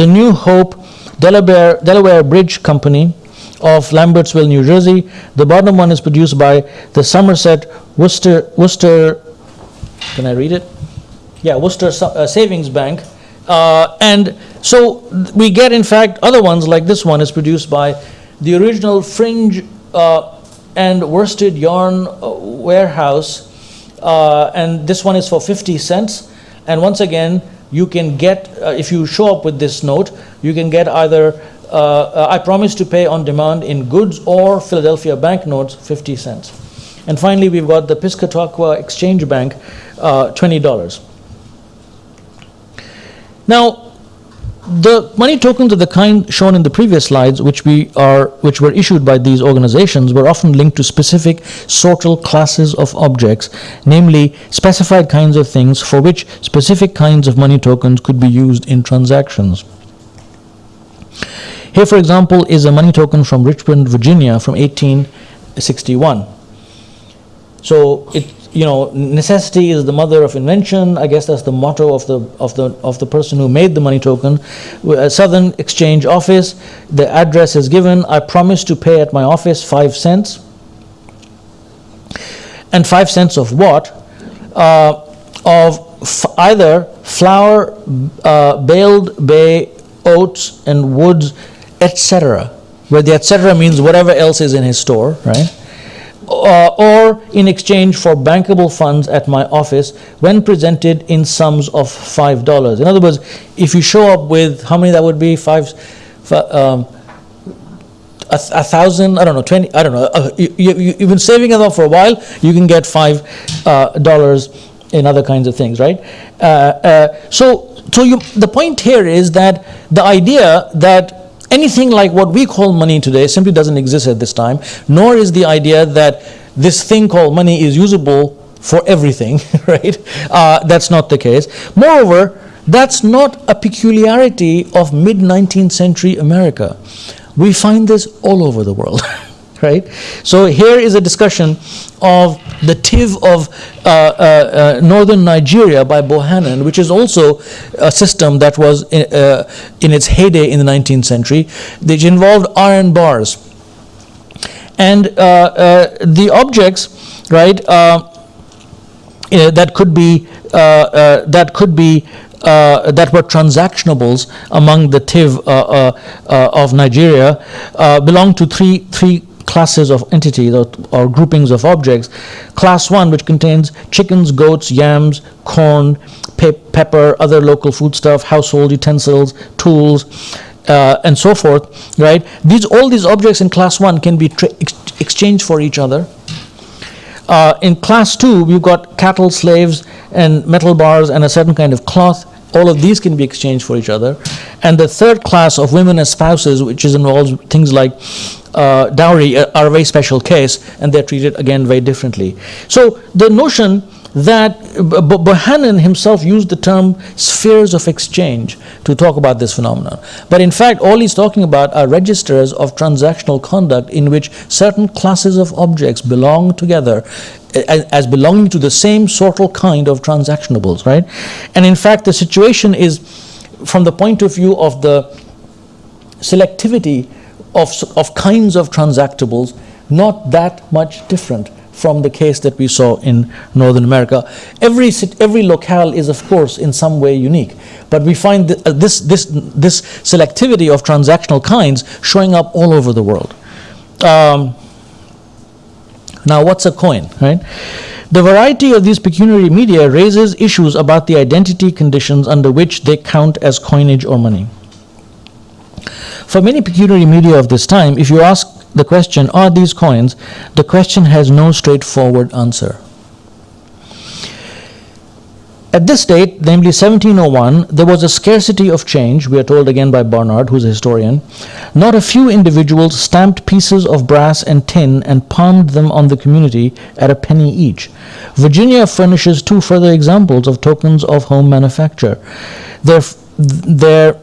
the New Hope Delaware, Delaware Bridge Company of Lambertsville, New Jersey. The bottom one is produced by the Somerset Worcester, Worcester can I read it? Yeah, Worcester uh, Savings Bank. Uh, and so we get, in fact, other ones like this one is produced by the original Fringe uh, and Worsted Yarn uh, Warehouse. Uh, and this one is for 50 cents. And once again, you can get, uh, if you show up with this note, you can get either uh, I promise to pay on demand in goods or Philadelphia banknotes, 50 cents. And finally, we've got the Piscataqua Exchange Bank, uh, $20. Now, the money tokens of the kind shown in the previous slides, which we are, which were issued by these organizations, were often linked to specific sortal classes of objects, namely specified kinds of things for which specific kinds of money tokens could be used in transactions. Here, for example, is a money token from Richmond, Virginia, from 1861. So it, you know, necessity is the mother of invention. I guess that's the motto of the of the of the person who made the money token. Uh, Southern Exchange Office. The address is given. I promise to pay at my office five cents. And five cents of what? Uh, of either flour, uh, baled bay, oats, and woods, etc. Where the etc. means whatever else is in his store, right? Uh, or in exchange for bankable funds at my office when presented in sums of $5. In other words, if you show up with, how many that would be? Five, fi- um, a, a thousand, I don't know, 20, I don't know. Uh, you, you, you've been saving enough for a while, you can get five uh, dollars in other kinds of things, right? Uh, uh, so, so you, the point here is that the idea that anything like what we call money today simply doesn't exist at this time, nor is the idea that this thing called money is usable for everything, right? Uh, that's not the case. Moreover, that's not a peculiarity of mid 19th century America. We find this all over the world. Right? So here is a discussion of the Tiv of uh, uh, uh, northern Nigeria by Bohannan, which is also a system that was in, uh, in its heyday in the 19th century, which involved iron bars. And uh, uh, the objects, right, that could be that could be uh, that were transactionables among the TIV uh, uh, of Nigeria uh, belong to three three classes of entities or, or groupings of objects. Class one, which contains chickens, goats, yams, corn, pe- pepper, other local foodstuff, household utensils, tools. Uh, and so forth, right? These all these objects in class one can be ex- exchanged for each other, uh, in class two, we've got cattle, slaves, and metal bars, and a certain kind of cloth. All of these can be exchanged for each other. And the third class of women as spouses, which is involves things like uh, dowry, uh, are a very special case, and they're treated again very differently. So the notion that Bohannan himself used the term spheres of exchange to talk about this phenomenon. But in fact, all he's talking about are registers of transactional conduct in which certain classes of objects belong together as belonging to the same sortal kind of transactionables, right? And in fact, the situation is from the point of view of the selectivity of, of kinds of transactables, not that much different from the case that we saw in Northern America. Every, every locale is, of course, in some way unique, but we find th- uh, this, this, this selectivity of transactional kinds showing up all over the world. Um, now, what's a coin, right? The variety of these pecuniary media raises issues about the identity conditions under which they count as coinage or money. For many pecuniary media of this time, if you ask the question, are these coins? The question has no straightforward answer. At this date, namely 1701, there was a scarcity of change, we are told again by Barnard, who's a historian. Not a few individuals stamped pieces of brass and tin and palmed them on the community at a penny each. Virginia furnishes two further examples of tokens of home manufacture. Their, their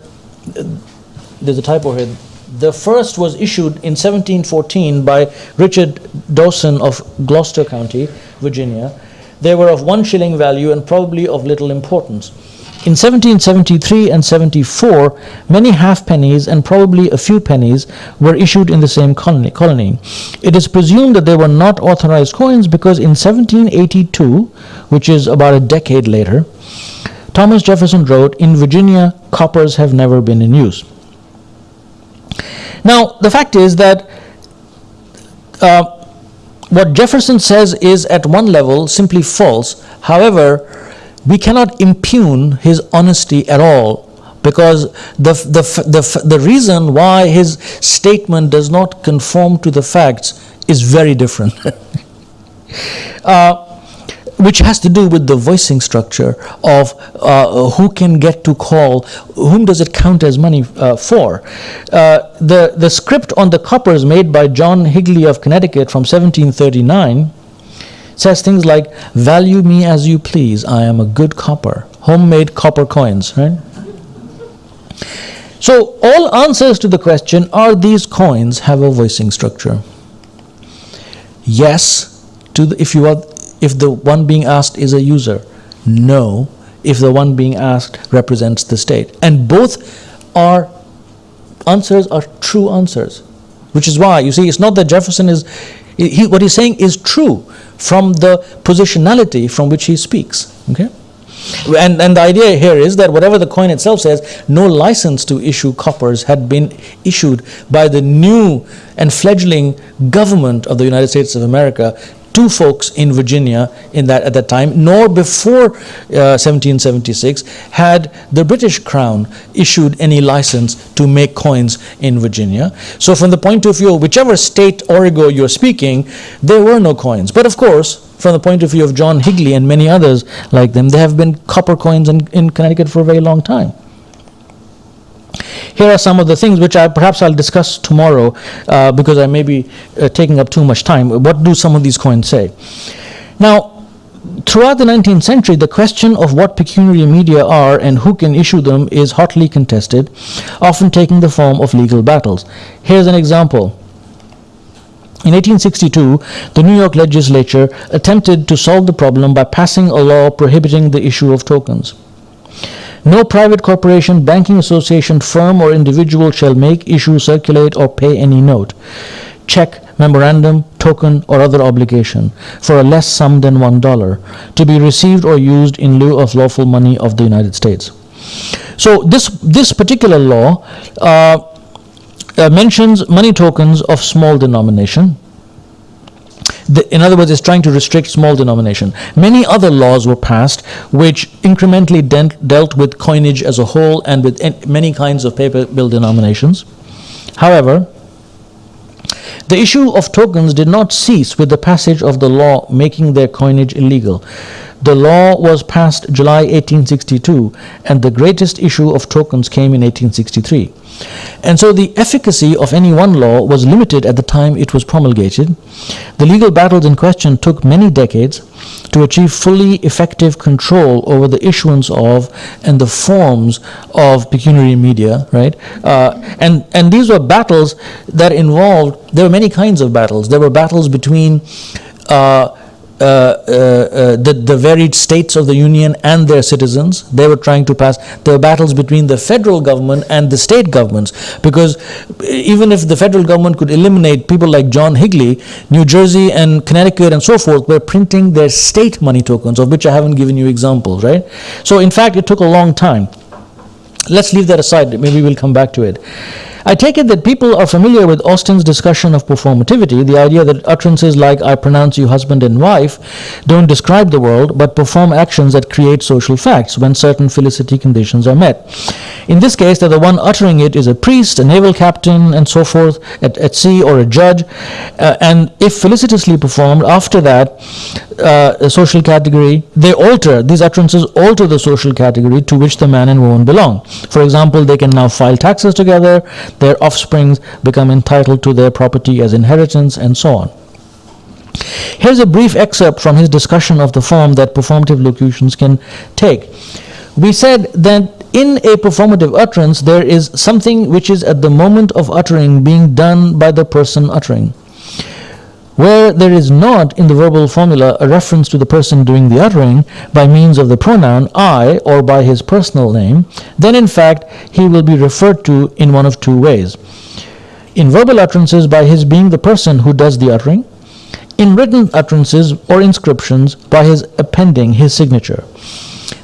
there's a typo here. The first was issued in 1714 by Richard Dawson of Gloucester County, Virginia. They were of one shilling value and probably of little importance. In 1773 and 74, many halfpennies and probably a few pennies were issued in the same colony. colony. It is presumed that they were not authorized coins because in 1782, which is about a decade later, Thomas Jefferson wrote, In Virginia, coppers have never been in use. Now, the fact is that uh, what Jefferson says is at one level simply false. However, we cannot impugn his honesty at all because the, the, the, the reason why his statement does not conform to the facts is very different. uh, which has to do with the voicing structure of uh, who can get to call, whom does it count as money uh, for. Uh, the, the script on the coppers made by John Higley of Connecticut from 1739 says things like, value me as you please, I am a good copper. Homemade copper coins, right? So all answers to the question, are these coins have a voicing structure? Yes, to the, if you are if the one being asked is a user. No, if the one being asked represents the state. And both are answers are true answers, which is why you see it's not that Jefferson is he, what he's saying is true from the positionality from which he speaks. Okay. And, and the idea here is that whatever the coin itself says, no license to issue coppers had been issued by the new and fledgling government of the United States of America to folks in Virginia in that at that time, nor before uh, 1776 had the British Crown issued any license to make coins in Virginia. So from the point of view of whichever state origo you're speaking, there were no coins. But of course, from the point of view of John Higley and many others like them, there have been copper coins in, in Connecticut for a very long time. Here are some of the things which I perhaps I'll discuss tomorrow uh, because I may be uh, taking up too much time. What do some of these coins say? Now, throughout the 19th century, the question of what pecuniary media are and who can issue them is hotly contested, often taking the form of legal battles. Here's an example. In 1862, the New York legislature attempted to solve the problem by passing a law prohibiting the issue of tokens. No private corporation, banking association, firm, or individual shall make, issue, circulate, or pay any note, check, memorandum, token, or other obligation for a less sum than one dollar to be received or used in lieu of lawful money of the United States. So this this particular law uh, uh, mentions money tokens of small denomination the, in other words, it's trying to restrict small denomination. Many other laws were passed which incrementally dealt with coinage as a whole and with en- many kinds of paper bill denominations. However, the issue of tokens did not cease with the passage of the law making their coinage illegal. The law was passed July 1862, and the greatest issue of tokens came in 1863. And so the efficacy of any one law was limited at the time it was promulgated. The legal battles in question took many decades to achieve fully effective control over the issuance of and the forms of pecuniary media, right? Uh, and, and these were battles that involved, there were many kinds of battles. There were battles between uh, Uh, uh, uh, the, the varied states of the Union and their citizens. They were trying to pass. There were battles between the federal government and the state governments because even if the federal government could eliminate people like John Higley, New Jersey and Connecticut and so forth were printing their state money tokens, of which I haven't given you examples, right? So, in fact, it took a long time. Let's leave that aside. Maybe we'll come back to it. I take it that people are familiar with Austin's discussion of performativity, the idea that utterances like, I pronounce you husband and wife, don't describe the world, but perform actions that create social facts when certain felicity conditions are met. In this case, that the one uttering it is a priest, a naval captain, and so forth at, at sea, or a judge. Uh, and if felicitously performed, after that, uh, a social category, they alter, these utterances alter the social category to which the man and woman belong. For example, they can now file taxes together, their offsprings become entitled to their property as inheritance, and so on. Here's a brief excerpt from his discussion of the form that performative locutions can take. We said that in a performative utterance, there is something which is at the moment of uttering being done by the person uttering. Where there is not in the verbal formula a reference to the person doing the uttering by means of the pronoun I or by his personal name, then in fact he will be referred to in one of two ways. In verbal utterances, by his being the person who does the uttering, in written utterances or inscriptions, by his appending his signature.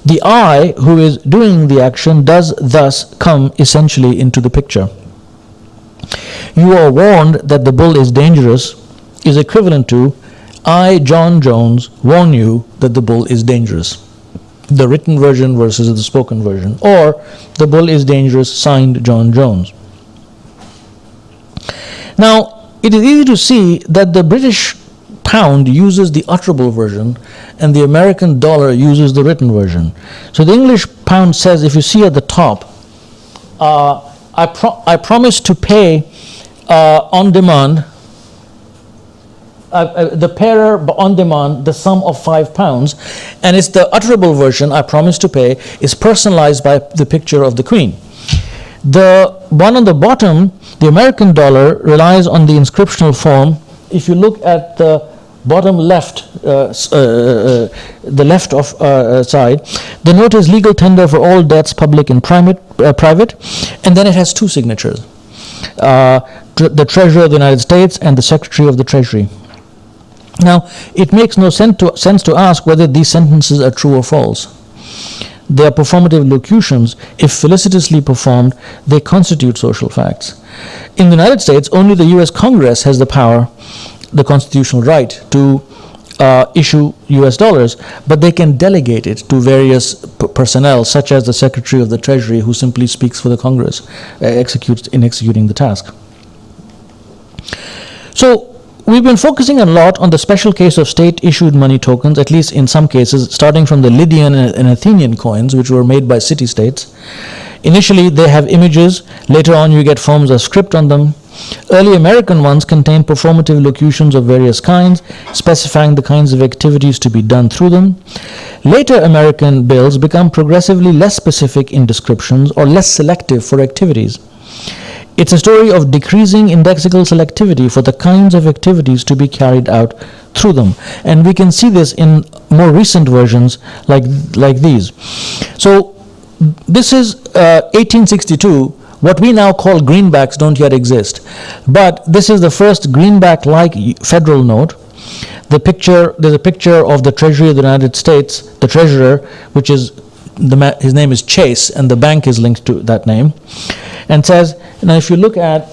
The I who is doing the action does thus come essentially into the picture. You are warned that the bull is dangerous is equivalent to I, John Jones, warn you that the bull is dangerous. The written version versus the spoken version. Or the bull is dangerous, signed John Jones. Now, it is easy to see that the British pound uses the utterable version and the American dollar uses the written version. So the English pound says, if you see at the top, uh, I, pro I promise to pay uh, on demand, uh, uh the payer on demand, the sum of five pounds, and it's the utterable version, I promise to pay, is personalized by the picture of the Queen. The one on the bottom, the American dollar, relies on the inscriptional form. If you look at the bottom left, uh, uh, uh, the left of uh, uh, side, the note is legal tender for all debts, public and private, uh, private and then it has two signatures. The Treasurer of the United States and the Secretary of the Treasury. Now, it makes no sense to, sense to ask whether these sentences are true or false. They are performative locutions. If felicitously performed, they constitute social facts. In the United States, only the US Congress has the power, the constitutional right, to uh, issue US dollars, but they can delegate it to various personnel, such as the Secretary of the Treasury, who simply speaks for the Congress, uh, executes in executing the task. So We've been focusing a lot on the special case of state-issued money tokens, at least in some cases, starting from the Lydian and Athenian coins, which were made by city-states. Initially, they have images. Later on, you get forms of script on them. Early American ones contain performative locutions of various kinds, specifying the kinds of activities to be done through them. Later American bills become progressively less specific in descriptions or less selective for activities. It's a story of decreasing indexical selectivity for the kinds of activities to be carried out through them. And we can see this in more recent versions like, like these. So this is uh, 1862. What we now call greenbacks don't yet exist. But this is the first greenback-like federal note. The picture, there's a picture of the Treasury of the United States, the treasurer, which is, the, his name is Chase, and the bank is linked to that name and says, now if you look at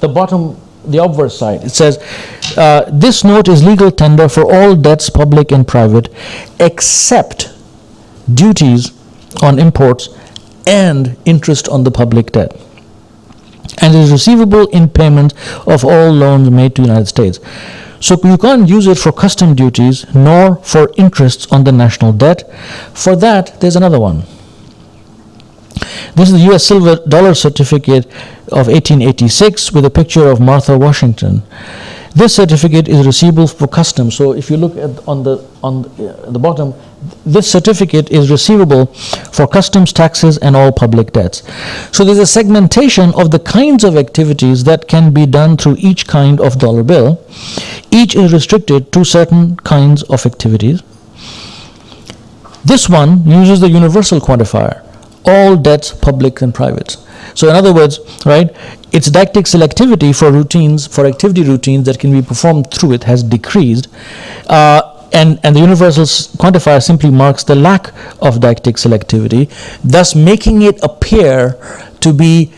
the bottom, the obverse side, it says, uh, this note is legal tender for all debts, public and private, except duties on imports and interest on the public debt and is receivable in payment of all loans made to the United States. So you can't use it for custom duties nor for interests on the national debt. For that, there's another one. This is the US silver dollar certificate of 1886 with a picture of Martha Washington. This certificate is receivable for customs. So if you look at on the on uh, the bottom, this certificate is receivable for customs taxes and all public debts. So there's a segmentation of the kinds of activities that can be done through each kind of dollar bill. Each is restricted to certain kinds of activities. This one uses the universal quantifier all debts, public and private. So in other words, right, its deictic selectivity for routines, for activity routines that can be performed through it has decreased. Uh, and, and the universal quantifier simply marks the lack of deictic selectivity, thus making it appear to be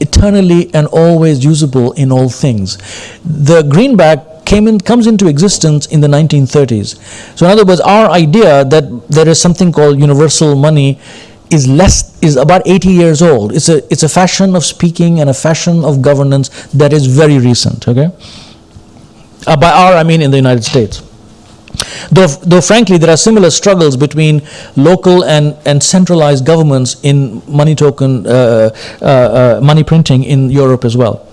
eternally and always usable in all things. The greenback came in, comes into existence in the 1930s. So in other words, our idea that there is something called universal money is less is about 80 years old. It's a it's a fashion of speaking and a fashion of governance that is very recent. Okay, uh, by our I mean in the United States. Though, though frankly there are similar struggles between local and, and centralized governments in money token uh, uh, uh money printing in Europe as well.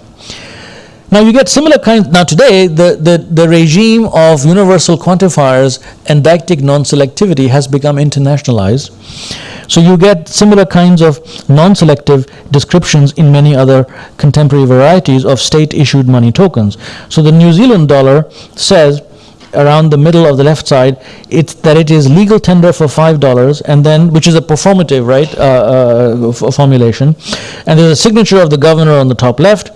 Now you get similar kinds, now today the, the, the regime of universal quantifiers and deictic non-selectivity has become internationalized. So you get similar kinds of non-selective descriptions in many other contemporary varieties of state-issued money tokens. So the New Zealand dollar says around the middle of the left side, it's that it is legal tender for five dollars, and then which is a performative right uh, uh, formulation, and there's a signature of the governor on the top left.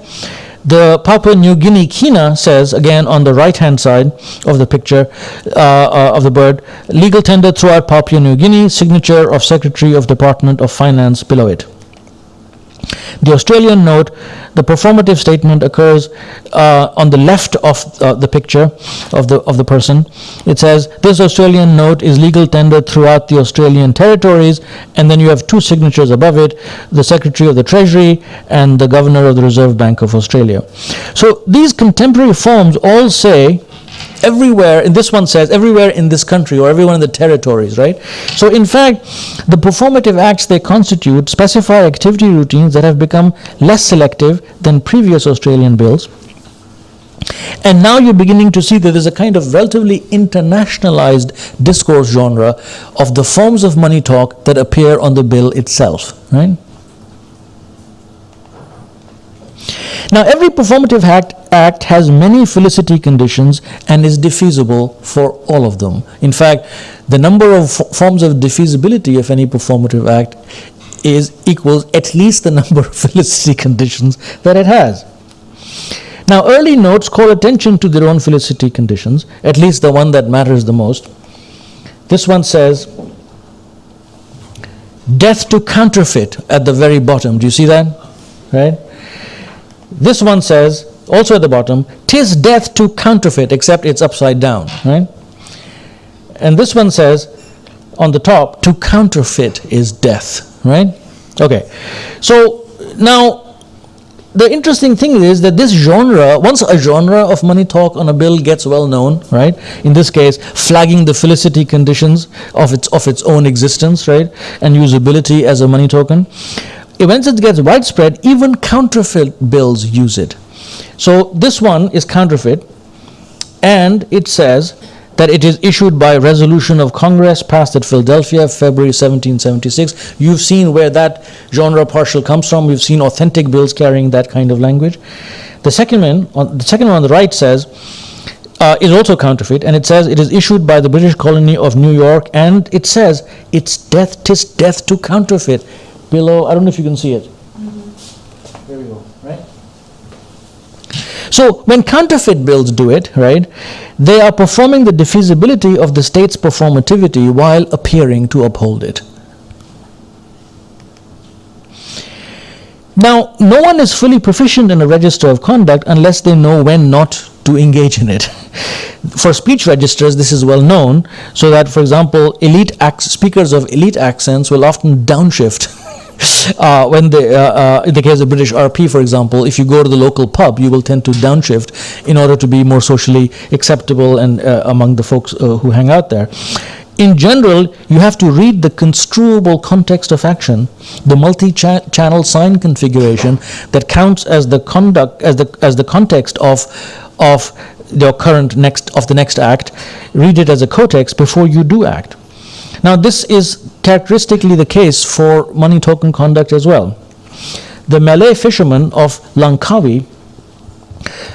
The Papua New Guinea kina says, again on the right hand side of the picture uh, uh, of the bird, legal tender throughout Papua New Guinea, signature of Secretary of Department of Finance below it. The Australian note, the performative statement occurs uh, on the left of uh, the picture of the of the person. It says this Australian note is legal tender throughout the Australian territories, and then you have two signatures above it: the Secretary of the Treasury and the Governor of the Reserve Bank of Australia. So these contemporary forms all say everywhere, and this one says everywhere in this country or everyone in the territories, right? So in fact, the performative acts they constitute specify activity routines that have become less selective than previous Australian bills. And now you're beginning to see that there's a kind of relatively internationalized discourse genre of the forms of money talk that appear on the bill itself, right? Now, every performative act, act has many felicity conditions and is defeasible for all of them. In fact, the number of forms of defeasibility of any performative act is equals at least the number of felicity conditions that it has. Now, early notes call attention to their own felicity conditions, at least the one that matters the most. This one says, death to counterfeit at the very bottom. Do you see that? Right? This one says, also at the bottom, tis death to counterfeit, except it's upside down, right? And this one says, on the top, to counterfeit is death, right? Okay, so now the interesting thing is that this genre, once a genre of money talk on a bill gets well known, right? In this case, flagging the felicity conditions of its of its own existence, right, and usability as a money token once it gets widespread, even counterfeit bills use it. So this one is counterfeit, and it says that it is issued by resolution of Congress passed at Philadelphia, February 1776. You've seen where that genre partial comes from. We've seen authentic bills carrying that kind of language. The second one, on, the second one on the right says, uh, is also counterfeit, and it says it is issued by the British colony of New York, and it says it's death, tis death to counterfeit below, I don't know if you can see it. There we go, right? So when counterfeit bills do it, right, they are performing the defeasibility of the state's performativity while appearing to uphold it. Now, no one is fully proficient in a register of conduct unless they know when not to engage in it. For speech registers, this is well known, so that, for example, elite speakers of elite accents will often downshift uh, when they, uh, uh, in the case of British RP, for example, if you go to the local pub, you will tend to downshift in order to be more socially acceptable and uh, among the folks uh, who hang out there. In general, you have to read the construable context of action, the multi-channel sign configuration that counts as the conduct as the as the context of of the current next of the next act. Read it as a cotext before you do act. Now, this is characteristically the case for money token conduct as well. The Malay fishermen of Langkawi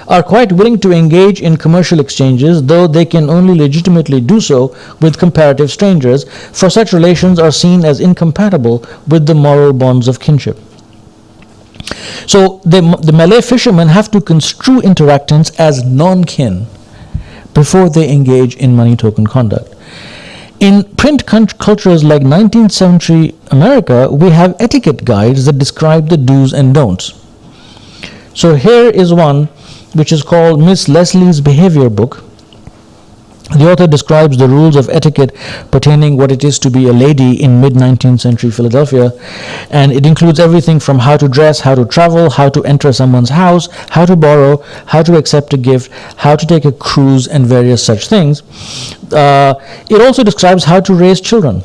are quite willing to engage in commercial exchanges, though they can only legitimately do so with comparative strangers, for such relations are seen as incompatible with the moral bonds of kinship. So the, the Malay fishermen have to construe interactants as non-kin before they engage in money token conduct. In print cultures like 19th century America, we have etiquette guides that describe the do's and don'ts. So here is one which is called Miss Leslie's Behavior Book. The author describes the rules of etiquette pertaining what it is to be a lady in mid-19th century Philadelphia, and it includes everything from how to dress, how to travel, how to enter someone's house, how to borrow, how to accept a gift, how to take a cruise, and various such things. Uh, it also describes how to raise children.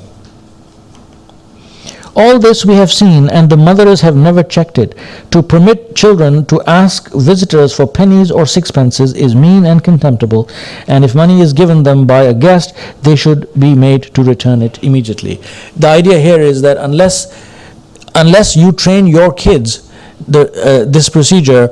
All this we have seen, and the mothers have never checked it. To permit children to ask visitors for pennies or sixpences is mean and contemptible, and if money is given them by a guest, they should be made to return it immediately. The idea here is that unless unless you train your kids the, uh, this procedure,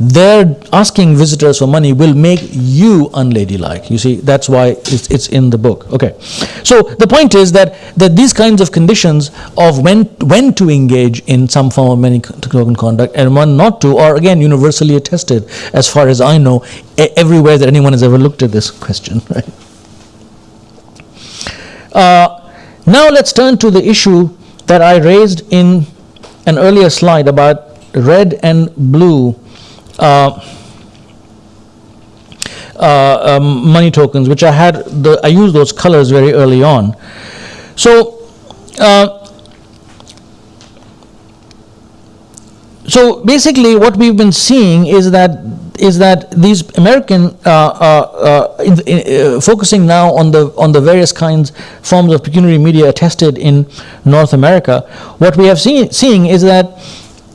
their asking visitors for money will make you unladylike. You see, that's why it's, it's in the book. Okay, so the point is that that these kinds of conditions of when when to engage in some form of money conduct and when not to are again universally attested, as far as I know, everywhere that anyone has ever looked at this question. Right. Uh, now let's turn to the issue that I raised in an earlier slide about red and blue money tokens, which I had, the, I used those colors very early on. So, uh, so basically, what we've been seeing is that is that these American uh, uh, uh, in, in, uh, focusing now on the on the various kinds forms of pecuniary media attested in North America, what we have seen seeing is that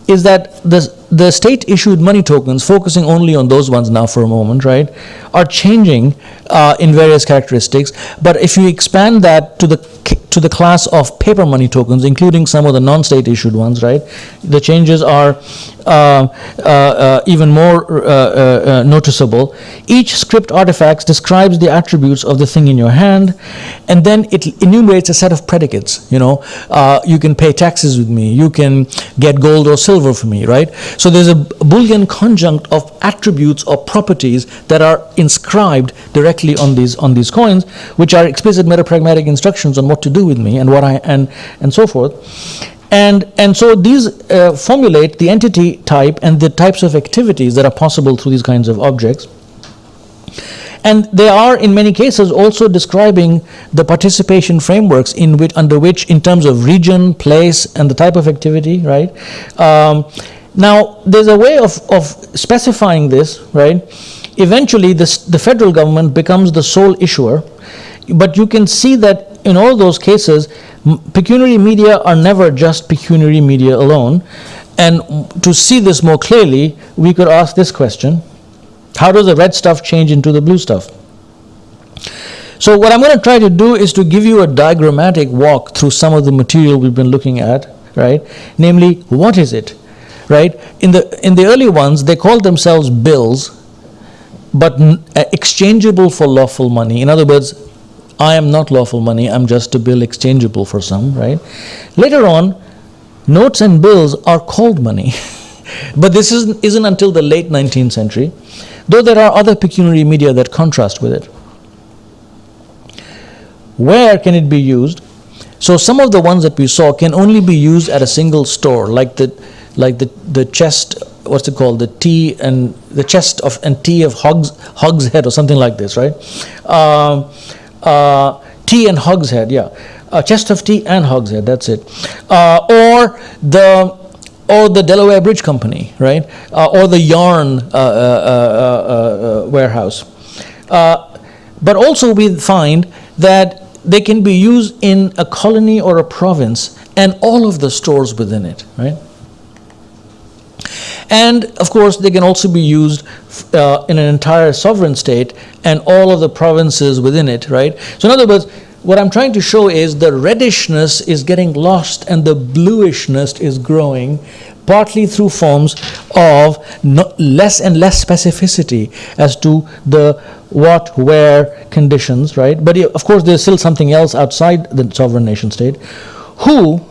is that the the state issued money tokens, focusing only on those ones now for a moment, right, are changing uh, in various characteristics. But if you expand that to the to the class of paper money tokens, including some of the non-state issued ones, right, the changes are uh, uh, uh even more uh, uh, noticeable. Each script artifact describes the attributes of the thing in your hand, and then it enumerates a set of predicates. You know, you can pay taxes with me, you can get gold or silver for me, right? So there's a Boolean conjunct of attributes or properties that are inscribed directly on these on these coins, which are explicit metapragmatic instructions on what to do with me and what I and and so forth. And, and so these uh, formulate the entity type and the types of activities that are possible through these kinds of objects. And they are, in many cases, also describing the participation frameworks in which, under which, in terms of region, place, and the type of activity, right? Um, now, there's a way of, of specifying this, right? Eventually, this, the federal government becomes the sole issuer, but you can see that in all those cases, pecuniary media are never just pecuniary media alone. And to see this more clearly, we could ask this question How does the red stuff change into the blue stuff? So, what I'm going to try to do is to give you a diagrammatic walk through some of the material we've been looking at, right? Namely, what is it? Right? In the, in the early ones, they called themselves bills, but uh, exchangeable for lawful money. In other words, I am not lawful money, I'm just a bill exchangeable for some, right? Later on, notes and bills are called money. but this isn't, isn't until the late 19th century, though there are other pecuniary media that contrast with it. Where can it be used? So some of the ones that we saw can only be used at a single store, like the like the, the chest, what's it called, the T and the chest of and T of Hogs, Hogshead or something like this, right? Uh, uh, T and Hogshead, yeah. Uh, chest of tea and Hogshead, that's it. Uh, or the or the Delaware Bridge Company, right? Uh, or the yarn warehouse. but also we find that they can be used in a colony or a province and all of the stores within it, right? And of course, they can also be used uh, in an entire sovereign state and all of the provinces within it, right? So, in other words, what I'm trying to show is the reddishness is getting lost and the bluishness is growing, partly through forms of less and less specificity as to the what, where conditions, right? But of course, there's still something else outside the sovereign nation state. Who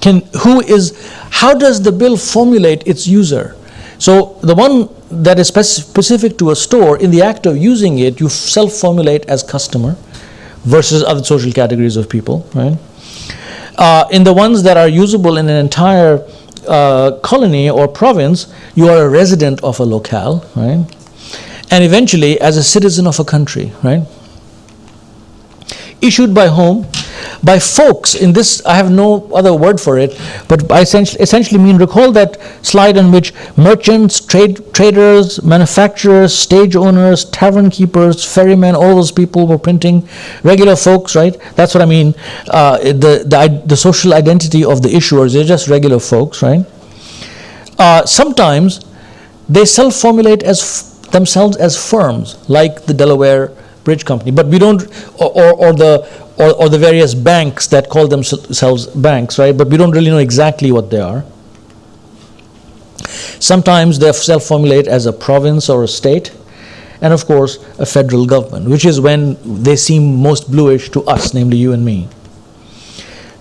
can, who is, how does the bill formulate its user? So the one that is specific to a store, in the act of using it, you self-formulate as customer versus other social categories of people, right? Uh, in the ones that are usable in an entire uh, colony or province, you are a resident of a locale, right? And eventually, as a citizen of a country, right? Issued by whom? by folks in this, I have no other word for it, but I essentially, mean recall that slide in which merchants, trade, traders, manufacturers, stage owners, tavern keepers, ferrymen, all those people were printing, regular folks, right? That's what I mean. Uh, the, the, the social identity of the issuers, they're just regular folks, right? Uh, sometimes they self formulate as themselves as firms, like the Delaware Bridge Company, but we don't, or, or, or the or, or, the various banks that call themselves banks, right? But we don't really know exactly what they are. Sometimes they self formulate as a province or a state, and of course, a federal government, which is when they seem most bluish to us, namely you and me.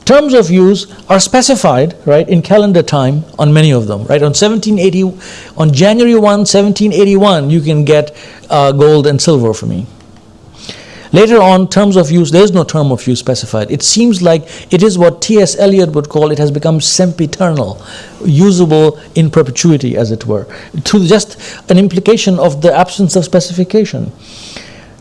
Terms of use are specified, right, in calendar time on many of them, right? On 1780, on January 1, 1781, you can get uh, gold and silver for me. Later on, terms of use, there is no term of use specified. It seems like it is what T.S. Eliot would call it has become sempiternal, usable in perpetuity, as it were, to just an implication of the absence of specification.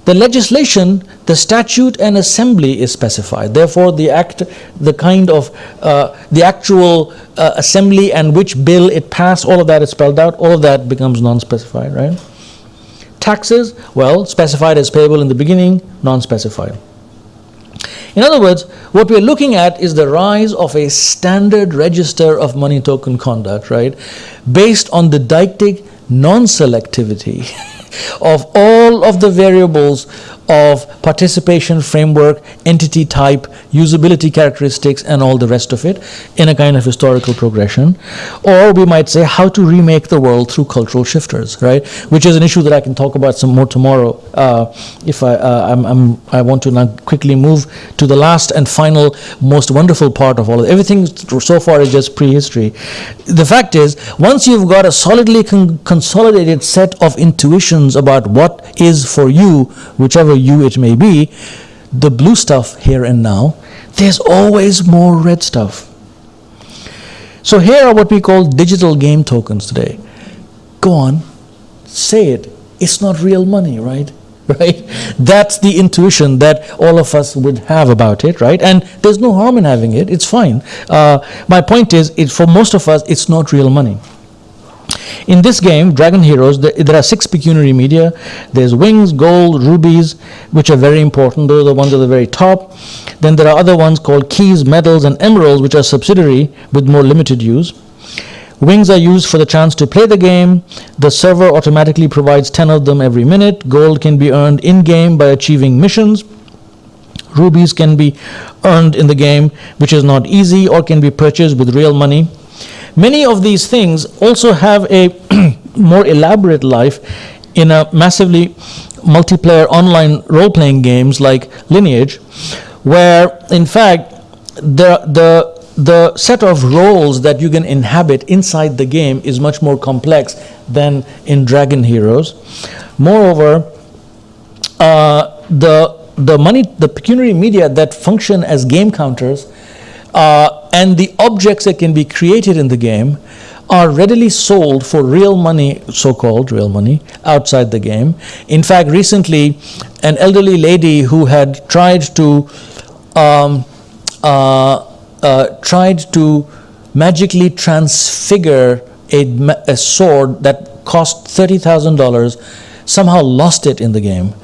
The legislation, the statute and assembly is specified. Therefore, the act, the kind of, uh, the actual uh, assembly and which bill it passed, all of that is spelled out. All of that becomes non-specified, right? Taxes, well, specified as payable in the beginning, non-specified. In other words, what we're looking at is the rise of a standard register of money token conduct, right, based on the deictic non-selectivity of all of the variables of participation framework, entity type, usability characteristics, and all the rest of it in a kind of historical progression. Or we might say how to remake the world through cultural shifters, right? Which is an issue that I can talk about some more tomorrow. Uh, if I, uh, I'm, I'm, i want to now quickly move to the last and final, most wonderful part of all of. Everything so far is just prehistory. The fact is, once you've got a solidly con consolidated set of intuitions about what is for you, whichever you it may be, the blue stuff here and now, there's always more red stuff. So here are what we call digital game tokens today. Go on, say it. It's not real money, right? Right? That's the intuition that all of us would have about it, right? And there's no harm in having it. It's fine. Uh, my point is, it, for most of us, it's not real money. In this game, Dragon Heroes, there are six pecuniary media. There's wings, gold, rubies, which are very important. Those are the ones at the very top. Then there are other ones called keys, medals, and emeralds, which are subsidiary with more limited use. Wings are used for the chance to play the game. The server automatically provides 10 of them every minute. Gold can be earned in-game by achieving missions. Rubies can be earned in the game, which is not easy, or can be purchased with real money. Many of these things also have a more elaborate life in a massively multiplayer online role-playing games like Lineage, where in fact the the the set of roles that you can inhabit inside the game is much more complex than in Dragon Heroes. Moreover, uh, the the money, the pecuniary media that function as game counters uh, and the objects that can be created in the game are readily sold for real money, so-called real money, outside the game. In fact, recently, an elderly lady who had tried to um, uh, uh, tried to magically transfigure a, a sword that cost thirty thousand dollars, somehow lost it in the game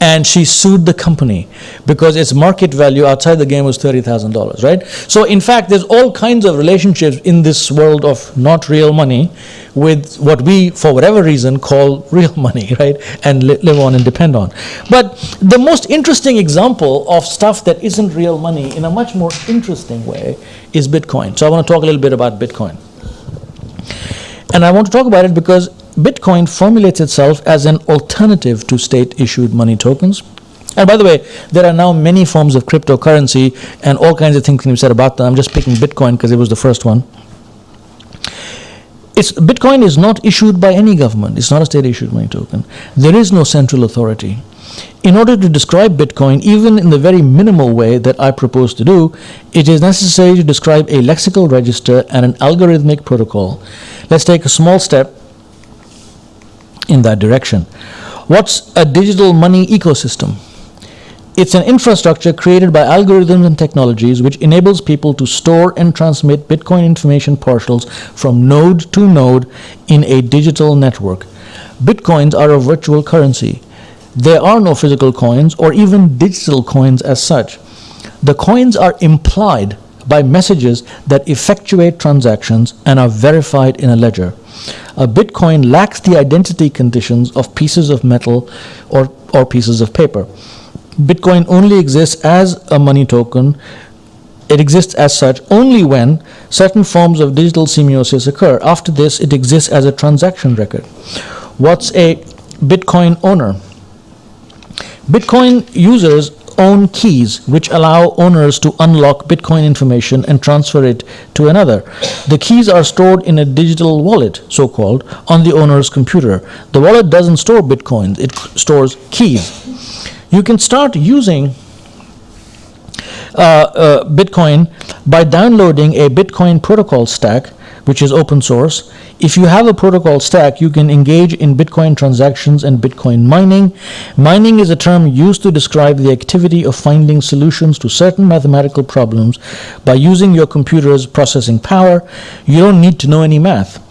and she sued the company because its market value outside the game was $30,000, right? So in fact, there's all kinds of relationships in this world of not real money with what we, for whatever reason, call real money, right? And li live on and depend on. But the most interesting example of stuff that isn't real money in a much more interesting way is Bitcoin. So I want to talk a little bit about Bitcoin. And I want to talk about it because Bitcoin formulates itself as an alternative to state-issued money tokens. And by the way, there are now many forms of cryptocurrency and all kinds of things can be said about them. I'm just picking Bitcoin because it was the first one. It's, Bitcoin is not issued by any government. It's not a state-issued money token. There is no central authority. In order to describe Bitcoin, even in the very minimal way that I propose to do, it is necessary to describe a lexical register and an algorithmic protocol. Let's take a small step in that direction. What's a digital money ecosystem? It's an infrastructure created by algorithms and technologies which enables people to store and transmit Bitcoin information parcels from node to node in a digital network. Bitcoins are a virtual currency. There are no physical coins or even digital coins as such. The coins are implied by messages that effectuate transactions and are verified in a ledger. A Bitcoin lacks the identity conditions of pieces of metal or, or pieces of paper. Bitcoin only exists as a money token. It exists as such only when certain forms of digital semiosis occur. After this, it exists as a transaction record. What's a Bitcoin owner? Bitcoin users own keys which allow owners to unlock Bitcoin information and transfer it to another. The keys are stored in a digital wallet, so called, on the owner's computer. The wallet doesn't store Bitcoins, it stores keys. You can start using uh, uh, Bitcoin by downloading a Bitcoin protocol stack, which is open source. If you have a protocol stack, you can engage in Bitcoin transactions and Bitcoin mining. Mining is a term used to describe the activity of finding solutions to certain mathematical problems by using your computer's processing power. You don't need to know any math.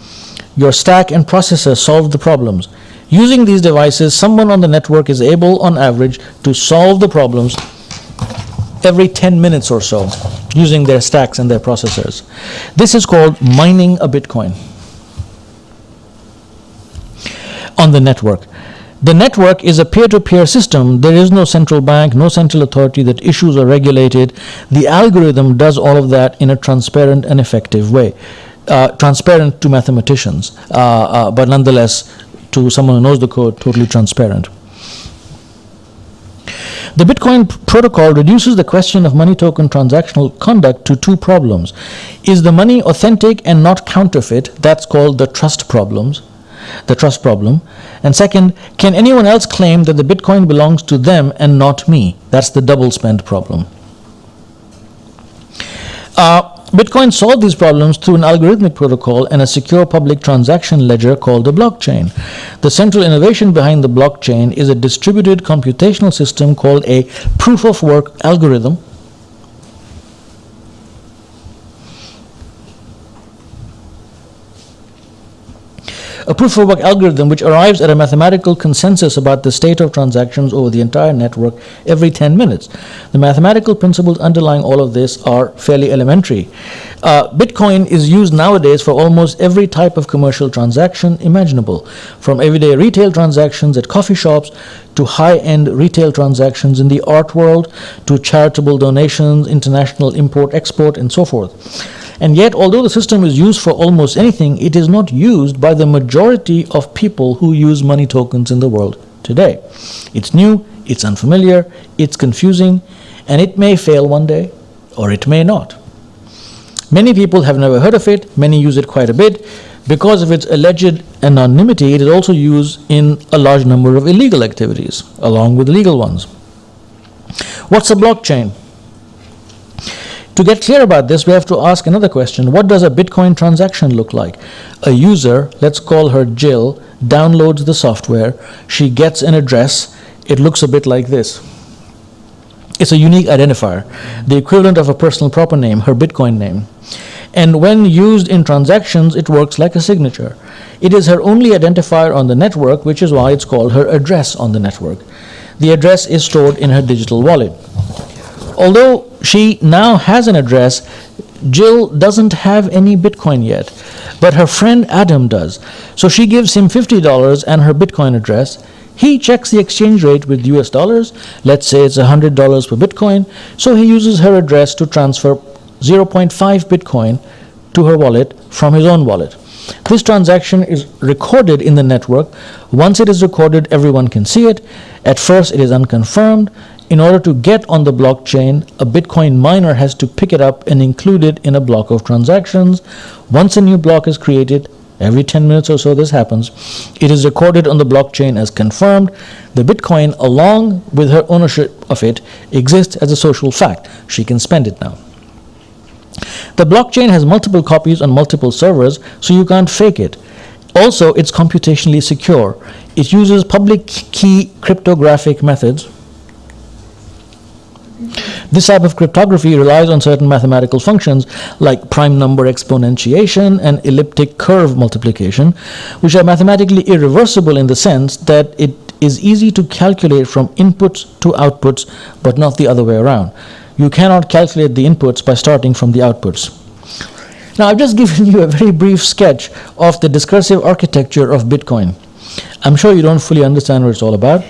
Your stack and processor solve the problems. Using these devices, someone on the network is able, on average, to solve the problems every 10 minutes or so using their stacks and their processors. This is called mining a Bitcoin on the network. The network is a peer-to-peer system. There is no central bank, no central authority that issues are regulated. The algorithm does all of that in a transparent and effective way. Uh, transparent to mathematicians, uh, uh, but nonetheless to someone who knows the code, totally transparent. The Bitcoin protocol reduces the question of money token transactional conduct to two problems. Is the money authentic and not counterfeit? That's called the trust problems the trust problem. And second, can anyone else claim that the Bitcoin belongs to them and not me? That's the double spend problem. Uh, Bitcoin solved these problems through an algorithmic protocol and a secure public transaction ledger called the blockchain. The central innovation behind the blockchain is a distributed computational system called a proof of work algorithm a proof of work algorithm which arrives at a mathematical consensus about the state of transactions over the entire network every 10 minutes. The mathematical principles underlying all of this are fairly elementary. Uh, Bitcoin is used nowadays for almost every type of commercial transaction imaginable, from everyday retail transactions at coffee shops to high-end retail transactions in the art world to charitable donations, international import-export, and so forth. And yet, although the system is used for almost anything, it is not used by the majority of people who use money tokens in the world today. It's new, it's unfamiliar, it's confusing, and it may fail one day, or it may not. Many people have never heard of it, many use it quite a bit. Because of its alleged anonymity, it is also used in a large number of illegal activities, along with legal ones. What's a blockchain? To get clear about this, we have to ask another question. What does a Bitcoin transaction look like? A user, let's call her Jill, downloads the software. She gets an address. It looks a bit like this. It's a unique identifier, the equivalent of a personal proper name, her Bitcoin name. And when used in transactions, it works like a signature. It is her only identifier on the network, which is why it's called her address on the network. The address is stored in her digital wallet. Although she now has an address, Jill doesn't have any Bitcoin yet, but her friend Adam does. So she gives him $50 and her Bitcoin address. He checks the exchange rate with US dollars. Let's say it's $100 per Bitcoin. So he uses her address to transfer 0.5 Bitcoin to her wallet from his own wallet. This transaction is recorded in the network. Once it is recorded, everyone can see it. At first, it is unconfirmed. In order to get on the blockchain, a Bitcoin miner has to pick it up and include it in a block of transactions. Once a new block is created, every 10 minutes or so this happens, it is recorded on the blockchain as confirmed. The Bitcoin, along with her ownership of it, exists as a social fact. She can spend it now. The blockchain has multiple copies on multiple servers, so you can't fake it. Also, it's computationally secure. It uses public key cryptographic methods This type of cryptography relies on certain mathematical functions like prime number exponentiation and elliptic curve multiplication, which are mathematically irreversible in the sense that it is easy to calculate from inputs to outputs, but not the other way around. You cannot calculate the inputs by starting from the outputs. Now, I've just given you a very brief sketch of the discursive architecture of Bitcoin. I'm sure you don't fully understand what it's all about,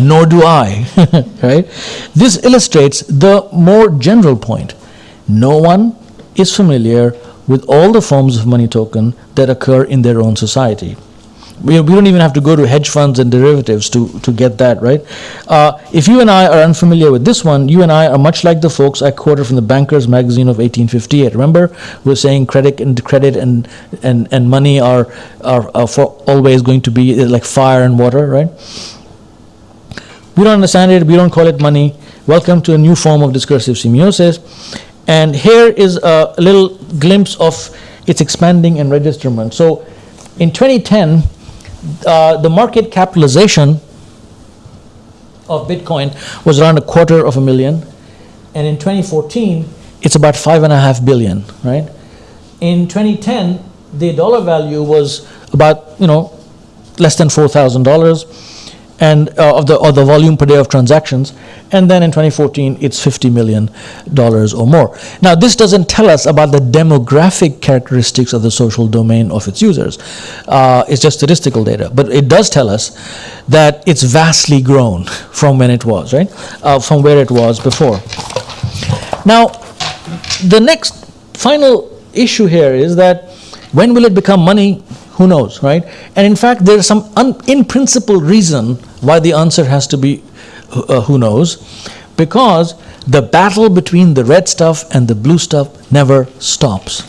nor do I, right? This illustrates the more general point. No one is familiar with all the forms of money token that occur in their own society. We, we don't even have to go to hedge funds and derivatives to, to get that, right? Uh, if you and I are unfamiliar with this one, you and I are much like the folks I quoted from the Bankers magazine of 1858. Remember, we are saying credit and credit and, and, and money are, are, are for always going to be like fire and water, right? We don't understand it, we don't call it money. Welcome to a new form of discursive semiosis. And here is a little glimpse of its expanding enregisterment. So in 2010, uh, the market capitalization of Bitcoin was around a quarter of a million, and in 2014 it's about five and a half billion, right? In 2010, the dollar value was about you know less than four thousand dollars and uh, of the or the volume per day of transactions and then in 2014 it's 50 million dollars or more. Now this doesn't tell us about the demographic characteristics of the social domain of its users. Uh, it's just statistical data. But it does tell us that it's vastly grown from when it was right? Uh, from where it was before. Now the next final issue here is that when will it become money who knows, right? And in fact, there's some in principle reason why the answer has to be uh, who knows, because the battle between the red stuff and the blue stuff never stops.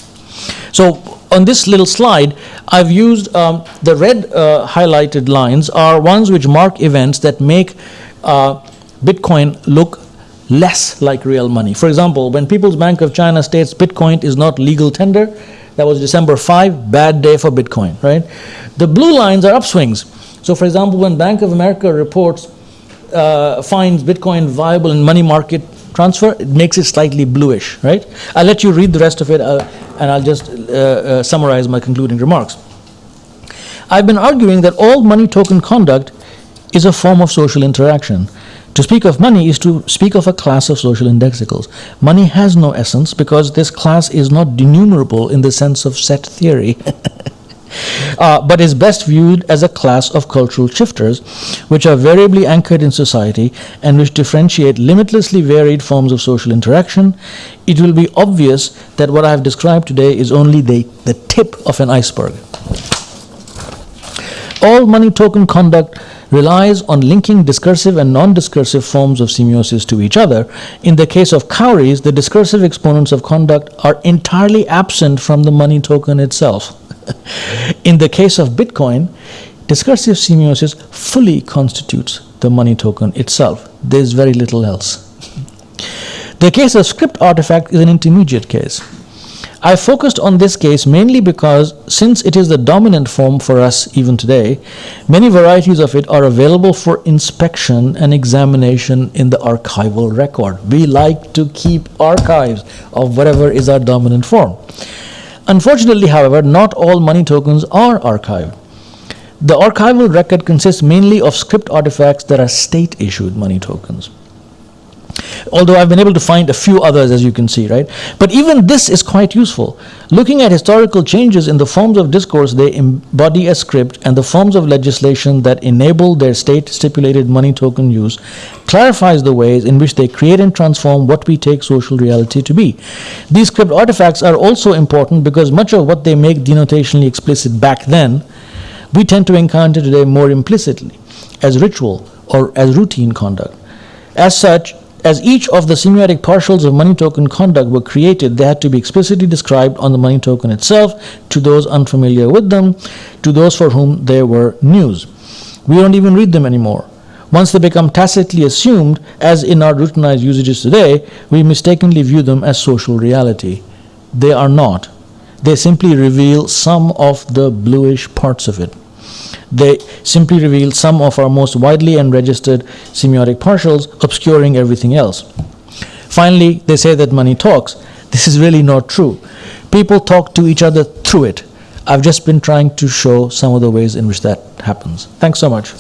So on this little slide, I've used um, the red uh, highlighted lines are ones which mark events that make uh, Bitcoin look less like real money. For example, when People's Bank of China states Bitcoin is not legal tender, that was December 5, bad day for Bitcoin, right? The blue lines are upswings. So for example, when Bank of America reports, uh, finds Bitcoin viable in money market transfer, it makes it slightly bluish, right? I'll let you read the rest of it uh, and I'll just uh, uh, summarize my concluding remarks. I've been arguing that all money token conduct is a form of social interaction. To speak of money is to speak of a class of social indexicals. Money has no essence because this class is not denumerable in the sense of set theory. Uh, but is best viewed as a class of cultural shifters, which are variably anchored in society and which differentiate limitlessly varied forms of social interaction, it will be obvious that what I have described today is only the, the tip of an iceberg. All money token conduct relies on linking discursive and non-discursive forms of semiosis to each other. In the case of cowries, the discursive exponents of conduct are entirely absent from the money token itself. In the case of Bitcoin, discursive semiosis fully constitutes the money token itself. There's very little else. the case of script artifact is an intermediate case. I focused on this case mainly because since it is the dominant form for us even today, many varieties of it are available for inspection and examination in the archival record. We like to keep archives of whatever is our dominant form. Unfortunately, however, not all money tokens are archived. The archival record consists mainly of script artifacts that are state issued money tokens although I've been able to find a few others as you can see, right? But even this is quite useful. Looking at historical changes in the forms of discourse they embody a script and the forms of legislation that enable their state stipulated money token use clarifies the ways in which they create and transform what we take social reality to be. These script artifacts are also important because much of what they make denotationally explicit back then, we tend to encounter today more implicitly as ritual or as routine conduct. As such, as each of the semiotic partials of money token conduct were created, they had to be explicitly described on the money token itself to those unfamiliar with them, to those for whom they were news. We don't even read them anymore. Once they become tacitly assumed, as in our routinized usages today, we mistakenly view them as social reality. They are not. They simply reveal some of the bluish parts of it. They simply reveal some of our most widely enregistered semiotic partials, obscuring everything else. finally, they say that money talks. This is really not true. People talk to each other through it. I've just been trying to show some of the ways in which that happens. Thanks so much.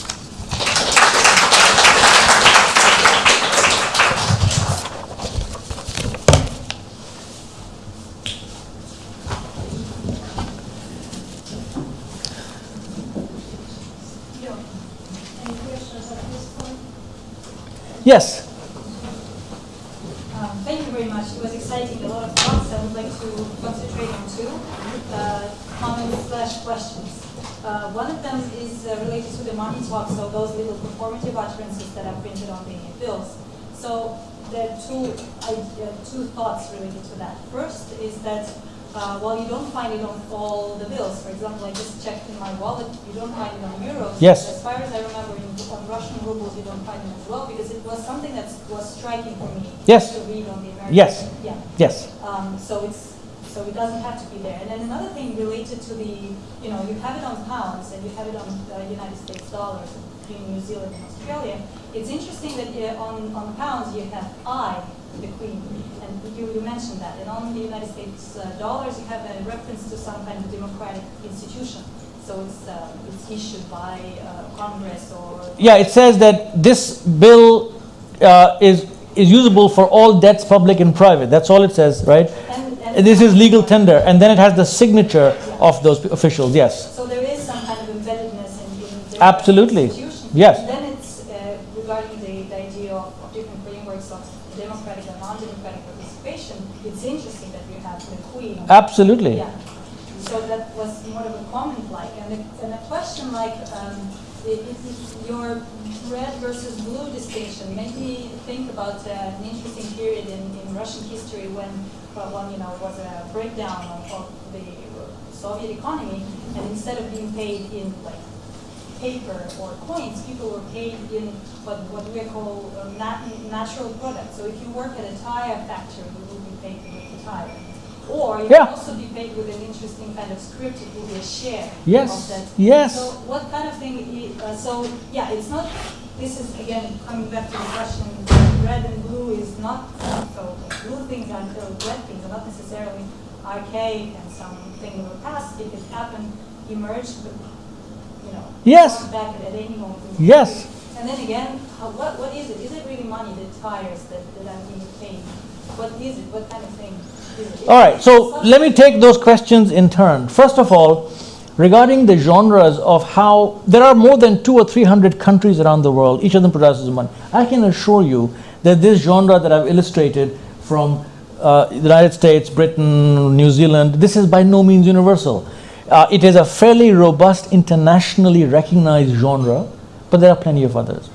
Yes. Um, Thank you very much. It was exciting, a lot of thoughts. I would like to concentrate on two uh, comments slash questions. Uh, One of them is uh, related to the money talk, so those little performative utterances that are printed on the bills. So there are two, uh, two thoughts related to that. First is that uh, while you don't find it on all the bills, for example, I just checked in my wallet, you don't find it on euros. Yes. As far as I remember, in, on Russian rubles, you don't find it as well, because it was something that was striking for me. Yes. To read on the American. Yes. Yeah. Yes. Um, so it's, so it doesn't have to be there. And then another thing related to the, you know, you have it on pounds and you have it on uh, United States dollars between New Zealand and Australia. It's interesting that uh, on, on pounds you have I, the Queen, and you, you mentioned that. And on the United States uh, dollars you have a reference to some kind of democratic institution. So it's, uh, it's issued by uh, Congress or Yeah, it says that this bill uh, is, is usable for all debts, public and private. That's all it says, right? And- and- This is legal tender, and then it has the signature of those officials, yes. So there is some kind of embeddedness in, in the Absolutely. institution. Yes. And then it's uh, regarding the, the idea of, of different frameworks of democratic and non-democratic participation. It's interesting that you have the Queen. Absolutely. Yeah. So that was more of a comment like, and a, and a question like, um, your red versus blue distinction made me think about uh, an interesting period in, in Russian history when, one, you know, was a breakdown of, of the Soviet economy, and instead of being paid in like paper or coins, people were paid in what, what we call uh, nat- natural products. So if you work at a tire factory, you will be paid with the tire. Or you Yeah. can also be paid with an interesting kind of scrip, it will be a share Yes, of that. yes. So what kind of thing, uh, so yeah, it's not, this is again, coming back to the question, red and blue is not, so blue things and uh, red things are not necessarily archaic and something of the past, If it could happen, emerge, but, you know. Yes. Back at any moment. Yes. And then again, how, what, what is it? Is it really money, the tires that, that are being paid? What is it? What kind of thing it? All right, so let me take those questions in turn. First of all, regarding the genres of how there are more than two or three hundred countries around the world, each of them produces money. I can assure you that this genre that I've illustrated from uh, the United States, Britain, New Zealand, this is by no means universal. Uh, it is a fairly robust, internationally recognized genre, but there are plenty of others.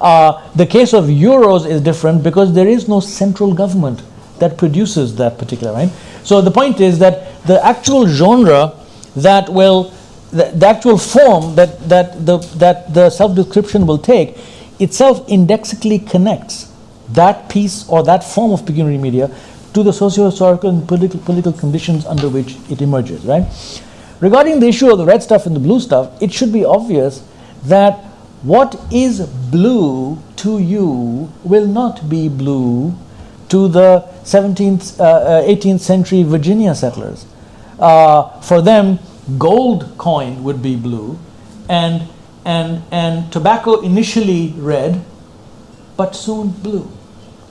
Uh, the case of euros is different because there is no central government that produces that particular right. So the point is that the actual genre that will, the, the actual form that that the that the self-description will take, itself indexically connects that piece or that form of pecuniary media to the socio-historical and political political conditions under which it emerges. Right. Regarding the issue of the red stuff and the blue stuff, it should be obvious that what is blue to you will not be blue to the 17th, uh, uh, 18th century Virginia settlers. Uh, for them, gold coin would be blue, and, and, and tobacco initially red, but soon blue.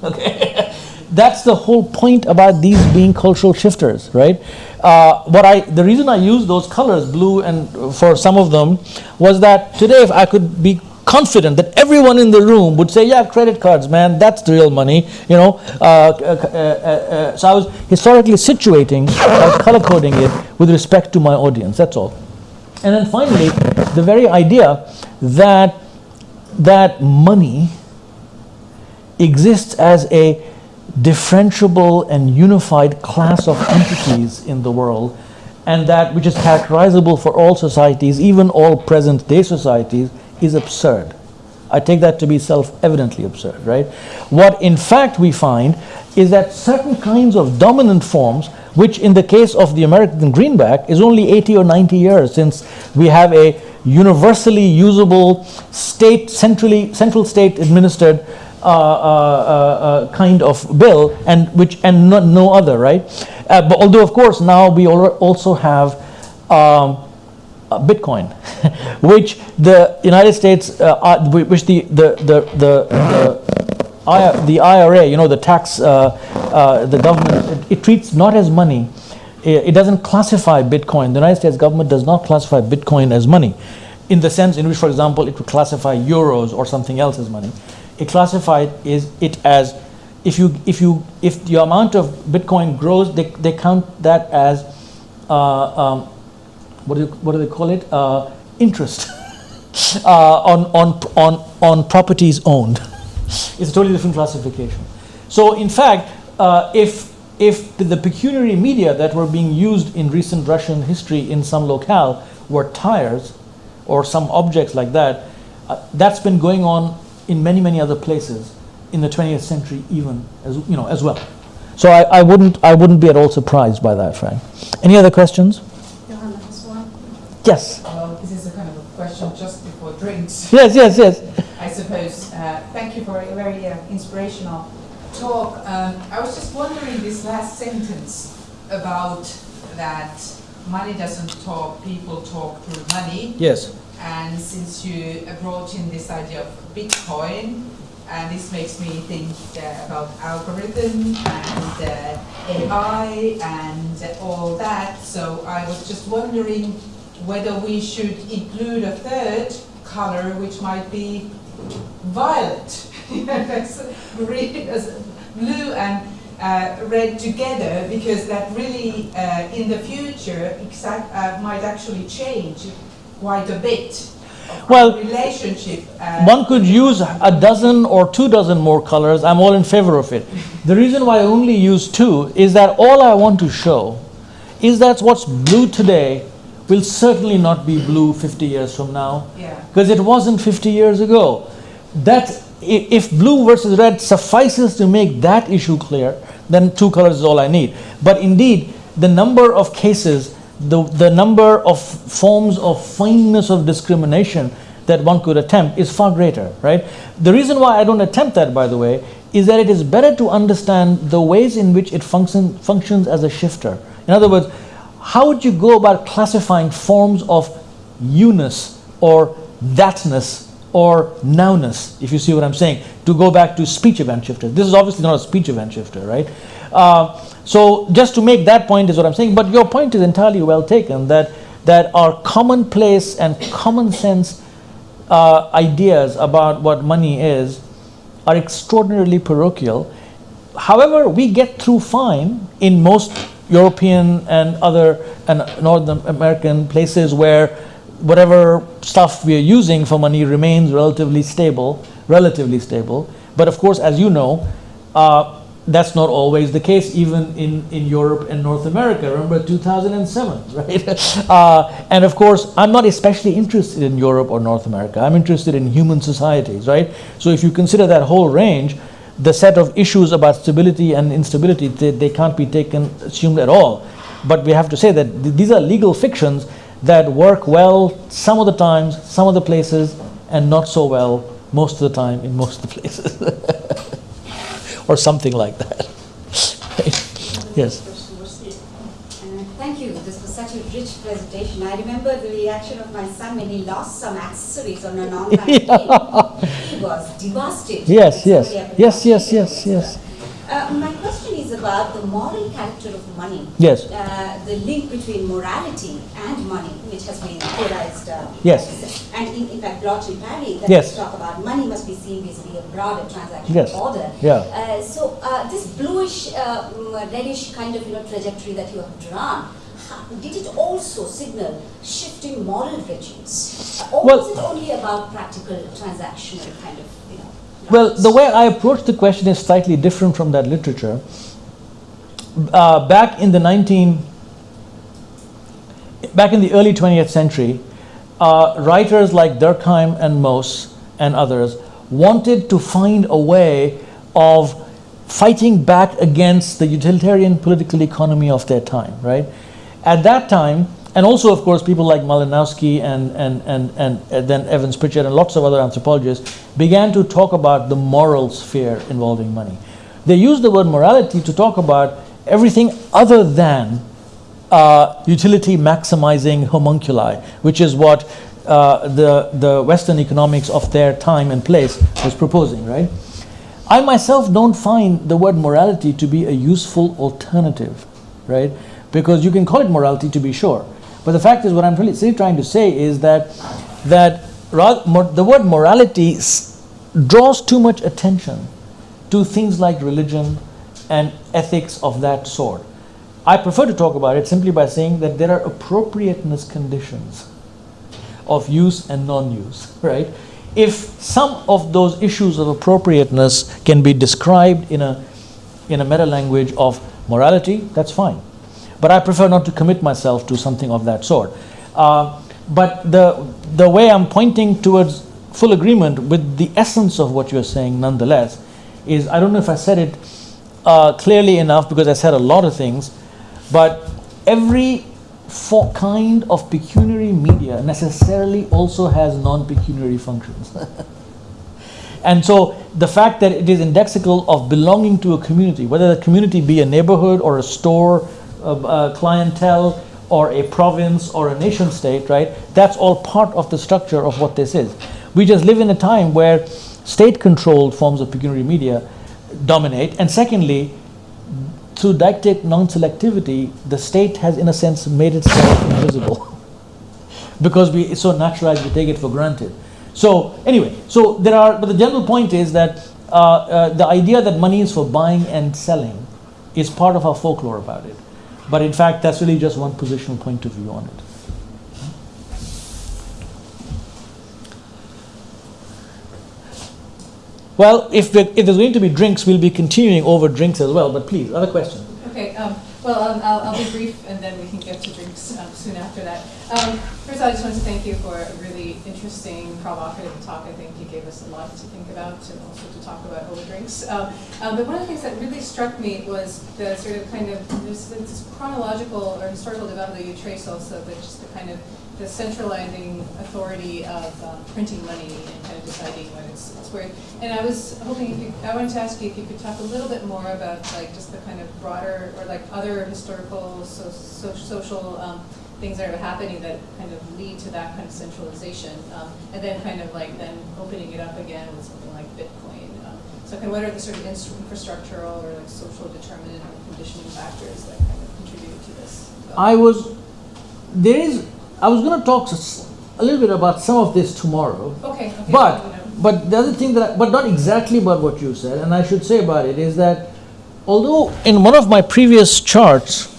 Okay, that's the whole point about these being cultural shifters, right? Uh, what I the reason I use those colors, blue and uh, for some of them, was that today if I could be confident that everyone in the room would say, "Yeah, credit cards, man, that's the real money," you know. Uh, uh, uh, uh, so I was historically situating, I was color coding it with respect to my audience. That's all. And then finally, the very idea that that money exists as a differentiable and unified class of entities in the world, and that which is characterizable for all societies, even all present day societies, is absurd. I take that to be self evidently absurd, right? What in fact we find is that certain kinds of dominant forms, which in the case of the American greenback is only 80 or 90 years since we have a universally usable state, centrally, central state administered uh, uh, uh, kind of bill, and which and no, no other, right? Uh, but although, of course, now we al- also have um, uh, Bitcoin, which the United States, uh, uh, which the the the the, the, the IRA, you know, the tax, uh, uh, the government, it, it treats not as money. It, it doesn't classify Bitcoin. The United States government does not classify Bitcoin as money, in the sense in which, for example, it would classify euros or something else as money. It classified is it as if you if you if the amount of Bitcoin grows, they, they count that as uh, um, what do you, what do they call it? Uh, interest uh, on, on, on, on properties owned. It's a totally different classification. So, in fact, uh, if, if the pecuniary media that were being used in recent Russian history in some locale were tires or some objects like that, uh, that's been going on in many, many other places in the 20th century, even as you know, as well. So I, I wouldn't, I wouldn't be at all surprised by that, Frank. Any other questions? Johanna has one. Yes. Well, this is a kind of a question just before drinks, Yes, yes, yes. I suppose. Uh, Thank you for a very uh, inspirational talk. Um, I was just wondering this last sentence about that money doesn't talk, people talk through money. Yes. And since you brought in this idea of Bitcoin, and this makes me think uh, about algorithm and uh, AI and all that. So I was just wondering whether we should include a third color, which might be violet. It's really as blue and uh, red together, because that really, uh, in the future, exact, uh, might actually change quite a bit. Well, relationship. uh, One could use a dozen or two dozen more colors. I'm all in favor of it. The reason why I only use two is that all I want to show is that what's blue today will certainly not be blue 50 years from now Yeah. because it wasn't 50 years ago. That if blue versus red suffices to make that issue clear, then two colors is all I need. But indeed, the number of cases, the, the number of forms of fineness of discrimination that one could attempt is far greater, right? The reason why I don't attempt that, by the way, is that it is better to understand the ways in which it function, functions as a shifter. In other words, how would you go about classifying forms of you-ness or thatness or nowness, if you see what I'm saying, to go back to speech event shifter. This is obviously not a speech event shifter, right? Uh, so just to make that point is what I'm saying, but your point is entirely well taken, that, that our commonplace and common sense uh, ideas about what money is are extraordinarily parochial. However, we get through fine in most European and other and North American places where whatever stuff we are using for money remains relatively stable, relatively stable. But of course, as you know, uh, that's not always the case, even in, in Europe and North America. Remember 2007, right? uh, and of course, I'm not especially interested in Europe or North America. I'm interested in human societies, right? So if you consider that whole range, the set of issues about stability and instability, they, they can't be taken, assumed at all. But we have to say that th- these are legal fictions that work well some of the times, some of the places, and not so well most of the time in most of the places. or something like that. yes. Uh, Thank you. This was such a rich presentation. I remember the reaction of my son when he lost some accessories on an online game. He was devastated. Yes, yes. Yes, yes, yes, yes. Uh, my question is about the moral character of money. Yes. Uh, the link between morality and money, which has been theorized. Uh, Yes. And in, in fact, Lottery Parry, that Yes. talk about money must be seen vis-a-vis a broader transactional Yes. order. Yeah. Uh, so uh, this bluish, uh, mm, reddish kind of you know trajectory that you have drawn, did it also signal shifting moral regimes, or Well- was it only about practical transactional kind of you know? Well, the way I approach the question is slightly different from that literature. Uh, back in the 19, back in the early 20th century, uh, writers like Durkheim and Mauss and others wanted to find a way of fighting back against the utilitarian political economy of their time, right? At that time, and also, of course, people like Malinowski and, and, and, and then Evans Pritchard and lots of other anthropologists began to talk about the moral sphere involving money. They used the word morality to talk about everything other than uh, utility maximizing homunculi, which is what uh, the, the Western economics of their time and place was proposing, right? I myself don't find the word morality to be a useful alternative, right? Because you can call it morality to be sure. But the fact is, what I'm really trying to say is that, that the word morality draws too much attention to things like religion and ethics of that sort. I prefer to talk about it simply by saying that there are appropriateness conditions of use and non-use, right? If some of those issues of appropriateness can be described in a in a meta language of morality, that's fine. But I prefer not to commit myself to something of that sort. Uh, but the the way I'm pointing towards full agreement with the essence of what you're saying, nonetheless, is I don't know if I said it uh, clearly enough because I said a lot of things, but every for kind of pecuniary media necessarily also has non-pecuniary functions. and so the fact that it is indexical of belonging to a community, whether the community be a neighborhood or a store, a, clientele, or a province or a nation state, right? That's all part of the structure of what this is. We just live in a time where state-controlled forms of pecuniary media dominate, and secondly, through deictic non-selectivity, the state has, in a sense, made itself invisible because we it's so naturalized we take it for granted. So anyway, so there are, but the general point is that uh, uh, the idea that money is for buying and selling is part of our folklore about it. But in fact, that's really just one positional point of view on it. Well, if, if there's going to be drinks, we'll be continuing over drinks as well. But please, other question. Okay, um, well, um, I'll, I'll be brief and then we can get to drinks um, soon after that. Um, first, I just want to thank you for a really interesting, provocative talk. I think you gave us a lot to think about and also to talk about over drinks. Um, um, but one of the things that really struck me was the sort of kind of this, this chronological or historical development that you trace also, but just the kind of the centralizing authority of um, printing money and kind of deciding what it's, it's worth. And I was hoping you, I wanted to ask you if you could talk a little bit more about like just the kind of broader or like other historical, so, so, social um, things that are happening that kind of lead to that kind of centralization. Um, and then kind of like then opening it up again with something like Bitcoin. Um, so kind of what are the sort of infrastructural or like social determinant or conditioning factors that kind of contribute to this? I was, there is, I was going to talk a little bit about some of this tomorrow. Okay, okay. But, you know. but the other thing that, I, but not exactly about what you said, and I should say about it is that although in one of my previous charts,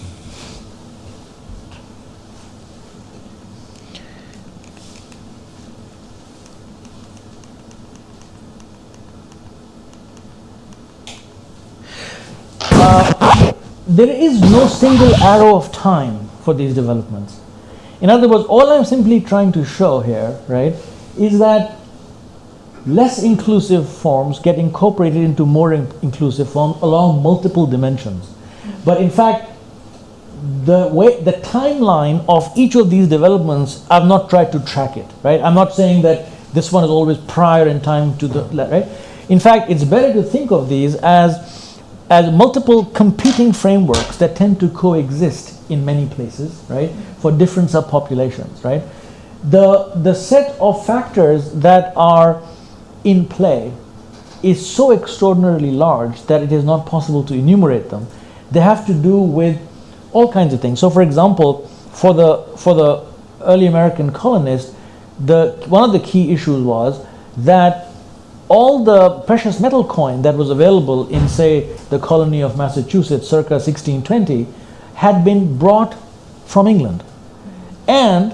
uh, there is no single arrow of time for these developments. In other words, all I'm simply trying to show here, right, is that less inclusive forms get incorporated into more in- inclusive forms along multiple dimensions. But in fact, the way the timeline of each of these developments, I've not tried to track it, right? I'm not saying that this one is always prior in time to the right. In fact, it's better to think of these as as multiple competing frameworks that tend to coexist in many places, right, for different subpopulations, right? The, the set of factors that are in play is so extraordinarily large that it is not possible to enumerate them. They have to do with all kinds of things. So, for example, for the, for the early American colonists, the, one of the key issues was that all the precious metal coin that was available in, say, the colony of Massachusetts circa 1620 had been brought from England. And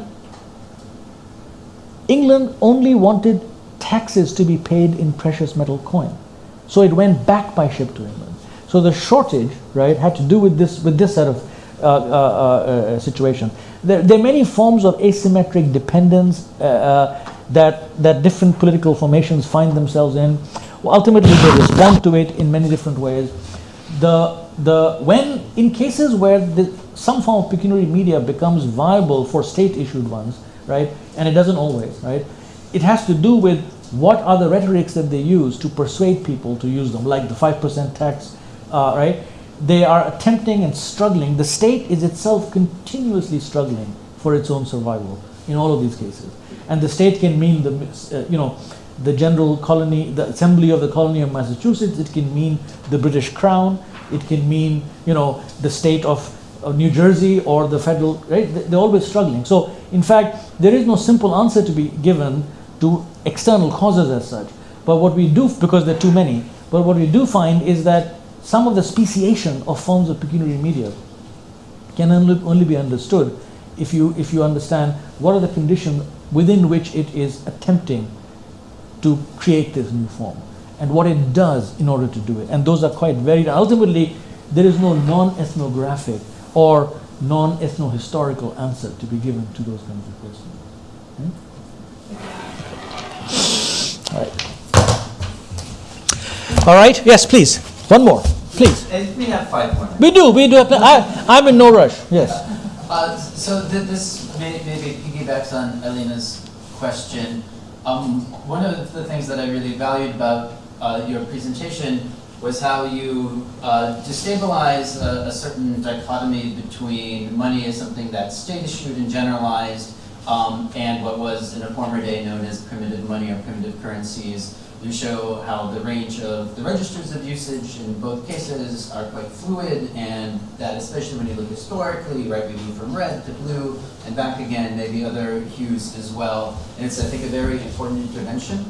England only wanted taxes to be paid in precious metal coin. So it went back by ship to England. So the shortage, right, had to do with this, with this set of uh, uh, uh, situation. There, there are many forms of asymmetric dependence uh, uh, that, that different political formations find themselves in. Well, ultimately, they respond to it in many different ways. The, the, when, in cases where the some form of pecuniary media becomes viable for state-issued ones, right? And it doesn't always, right? It has to do with what are the rhetorics that they use to persuade people to use them, like the 5% tax, uh, right? They are attempting and struggling. The state is itself continuously struggling for its own survival in all of these cases. And the state can mean the, uh, you know, the general colony, the assembly of the colony of Massachusetts. It can mean the British crown. It can mean, you know, the state of, of New Jersey or the federal, right? They- They're always struggling. So, in fact, there is no simple answer to be given to external causes as such. But what we do, because there are too many, but what we do find is that some of the speciation of forms of pecuniary media can only, only be understood if you, if you understand what are the conditions within which it is attempting to create this new form and what it does in order to do it. And those are quite varied. Ultimately, there is no non ethnographic or non ethno-historical answer to be given to those kinds of questions. Hmm? All right. All right, yes, please. One more, please. And we have five more. We do, we do. Have, I, I'm in no rush, yes. Uh, so th- this may, maybe piggybacks on Elena's question. Um, one of the things that I really valued about uh, your presentation was how you uh, destabilize a, a certain dichotomy between money as something that's state issued and generalized, um, and what was in a former day known as primitive money or primitive currencies. You show how the range of the registers of usage in both cases are quite fluid, and that especially when you look historically, right, we move from red to blue and back again, maybe other hues as well. And it's, I think, a very important intervention.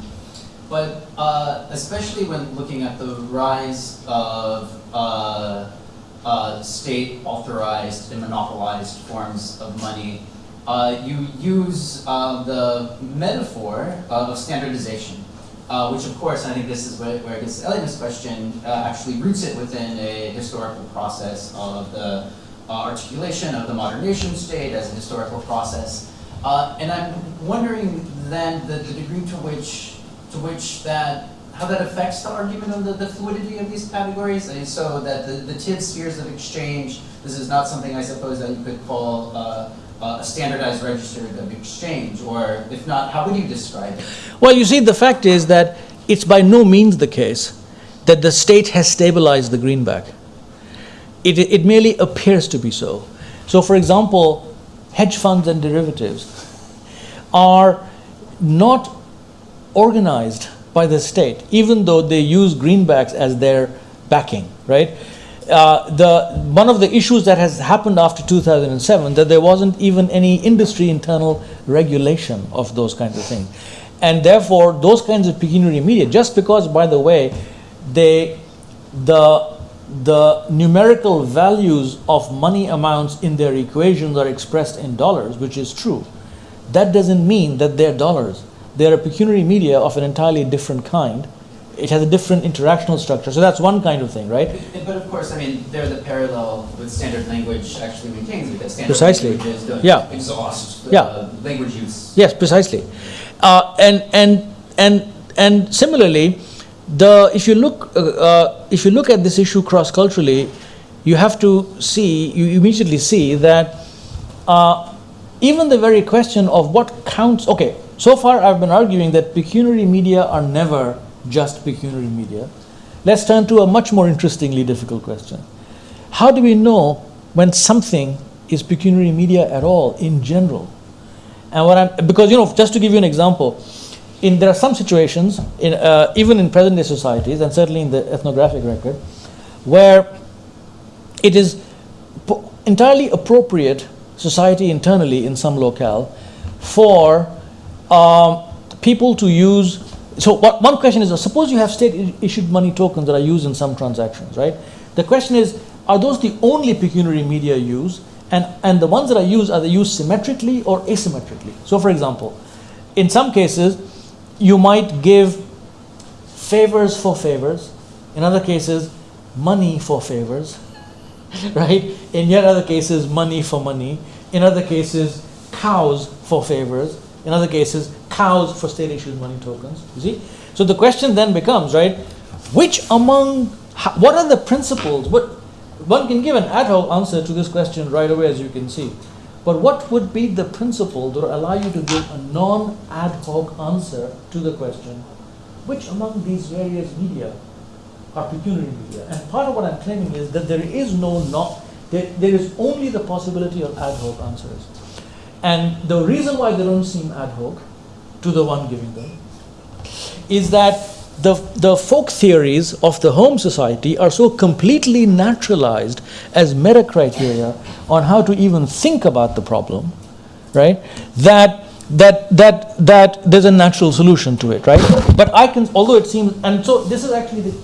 But uh, especially when looking at the rise of uh, uh, state authorized and monopolized forms of money, uh, you use uh, the metaphor of standardization. Uh, which of course, I think this is where, where I guess Elena's question uh, actually roots it within a historical process of the uh, articulation of the modern nation state as a historical process. Uh, and I'm wondering then the, the degree to which, to which that, how that affects the argument of the, the fluidity of these categories, and so that the, the Tiv spheres of exchange, this is not something I suppose that you could call uh, a standardized register of exchange, or if not, how would you describe it? Well, you see, the fact is that it's by no means the case that the state has stabilized the greenback. It, it merely appears to be so. So, for example, hedge funds and derivatives are not organized by the state, even though they use greenbacks as their backing, right? Uh, the one of the issues that has happened after 2007 that there wasn't even any industry internal regulation of those kinds of things, and therefore those kinds of pecuniary media, just because, by the way, they the the numerical values of money amounts in their equations are expressed in dollars, which is true. That doesn't mean that they're dollars. They're a pecuniary media of an entirely different kind. It has a different interactional structure. So that's one kind of thing, right? But- But of course, I mean, they're the parallel with standard language actually maintains because standard Precisely. languages don't Yeah. exhaust Yeah. uh, language use. Yes, precisely. Uh, and and and and similarly, the if you look uh, uh, if you look at this issue cross culturally, you have to see you immediately see that uh, even the very question of what counts. Okay, so far I've been arguing that pecuniary media are never just pecuniary media. Let's turn to a much more interestingly difficult question. How do we know when something is pecuniary media at all in general? And what I'm, because you know, just to give you an example, in there are some situations, in, uh, even in present day societies, and certainly in the ethnographic record, where it is entirely appropriate, society internally in some locale, for um, people to use. So what, one question is: suppose you have state-issued money tokens that are used in some transactions, right? The question is: are those the only pecuniary media used? And, and the ones that are used, are they used symmetrically or asymmetrically? So, for example, in some cases, you might give favors for favors, in other cases, money for favors, right? In yet other cases, money for money, in other cases, cows for favors, in other cases, cows for state issued money tokens. You see? So the question then becomes, right, which among, what are the principles, what, one can give an ad hoc answer to this question right away, as you can see. But what would be the principle that would allow you to give a non ad hoc answer to the question, which among these various media are pecuniary media? And part of what I'm claiming is that there is no not, there, there is only the possibility of ad hoc answers. And the reason why they don't seem ad hoc to the one giving them is that the, the folk theories of the home society are so completely naturalized as meta criteria on how to even think about the problem, right? That that that that there's a natural solution to it, right? But I can, although it seems, and so this is actually the,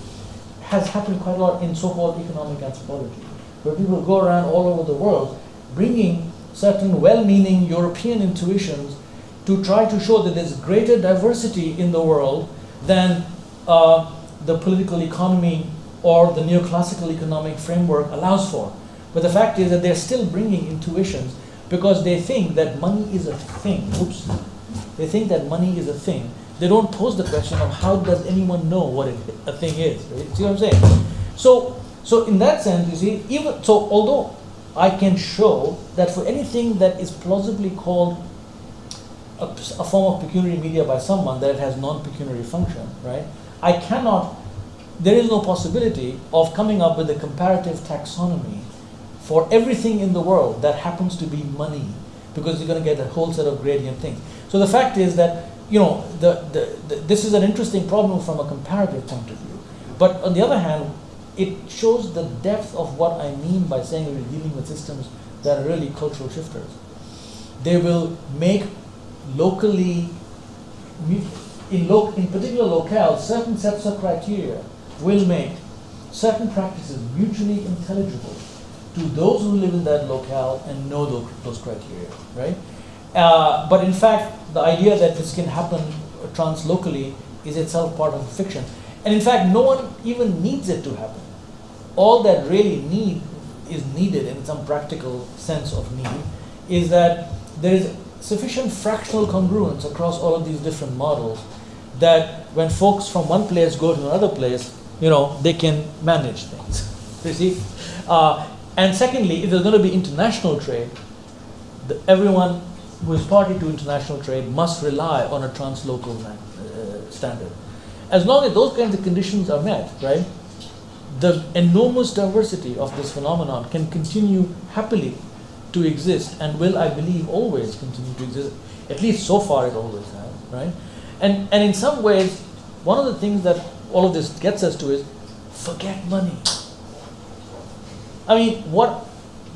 has happened quite a lot in so-called economic anthropology, where people go around all over the world bringing certain well-meaning European intuitions to try to show that there's greater diversity in the world than uh, the political economy or the neoclassical economic framework allows for. But the fact is that they're still bringing intuitions because they think that money is a thing. Oops. They think that money is a thing. They don't pose the question of how does anyone know what it, a thing is. Right? See what I'm saying? So, so in that sense, you see, even so, although I can show that for anything that is plausibly called a, a form of pecuniary media by someone, that it has non-pecuniary function, right? I cannot. There is no possibility of coming up with a comparative taxonomy for everything in the world that happens to be money, because you're going to get a whole set of gradient things. So the fact is that you know the, the, the, this is an interesting problem from a comparative point of view. But on the other hand, it shows the depth of what I mean by saying we're dealing with systems that are really cultural shifters. They will make locally, in, lo- in particular locales, certain sets of criteria will make certain practices mutually intelligible to those who live in that locale and know those, those criteria, right? Uh, but in fact, the idea that this can happen translocally is itself part of fiction. And in fact, no one even needs it to happen. All that really need is needed in some practical sense of need is that there is sufficient fractional congruence across all of these different models that when folks from one place go to another place, you know, they can manage things. You see? Uh, and secondly, if there's going to be international trade, the, everyone who is party to international trade must rely on a translocal uh, standard. As long as those kinds of conditions are met, right, the enormous diversity of this phenomenon can continue happily to exist and will, I believe, always continue to exist. At least so far it always has, right? And, and in some ways, one of the things that all of this gets us to is forget money. I mean, what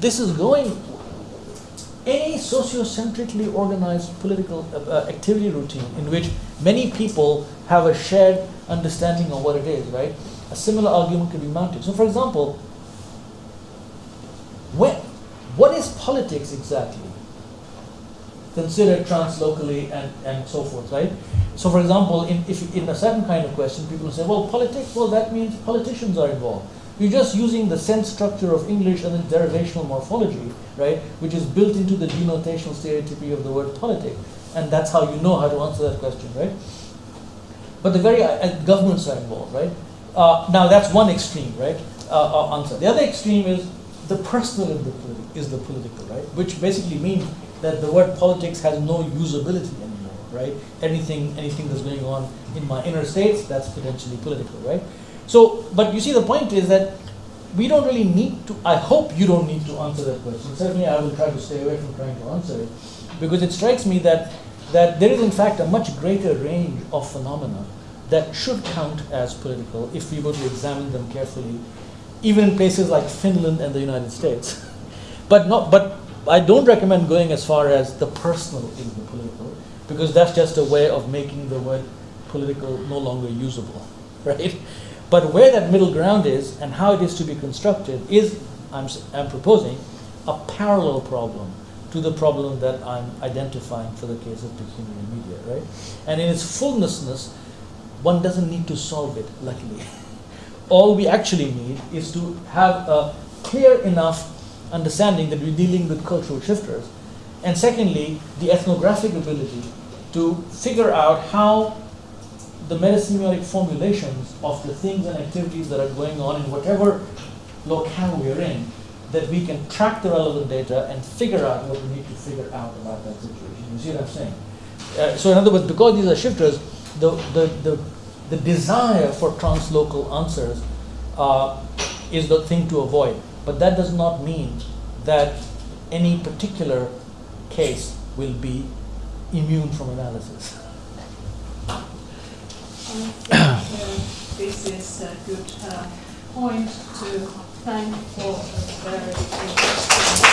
this is going, any sociocentrically organized political uh, uh, activity routine in which many people have a shared understanding of what it is, right? A similar argument could be mounted. So, for example, when, what is politics exactly? Considered translocally and, and so forth, right? So, for example, in, if, in a certain kind of question, people say, well, politics, well, that means politicians are involved. You're just using the sense structure of English and the derivational morphology, right, which is built into the denotational stereotypy of the word politic. And that's how you know how to answer that question, right? But the very uh, governments are involved, right? Uh, now, that's one extreme, right, uh, uh answer. The other extreme is the personal the, is the political, right? Which basically means that the word politics has no usability anymore, right? Anything, anything that's going on in my inner states, that's potentially political, right? So, but you see, the point is that we don't really need to, I hope you don't need to answer that question. Certainly, I will try to stay away from trying to answer it because it strikes me that, that there is, in fact, a much greater range of phenomena that should count as political if we were to examine them carefully even in places like Finland and the United States. But not, but I don't recommend going as far as the personal in the political, because that's just a way of making the word political no longer usable, right? But where that middle ground is and how it is to be constructed is, I'm, I'm proposing, a parallel problem to the problem that I'm identifying for the case of pecuniary media, right? And in its fullnessness, one doesn't need to solve it, luckily. all we actually need is to have a clear enough understanding that we're dealing with cultural shifters. And secondly, the ethnographic ability to figure out how the metasemiotic formulations of the things and activities that are going on in whatever locale we're in, that we can track the relevant data and figure out what we need to figure out about that situation. You see what I'm saying? Uh, so in other words, because these are shifters, the, the, the, the desire for translocal answers uh, is the thing to avoid. But that does not mean that any particular case will be immune from analysis. This is a good uh, point to thank for a very interesting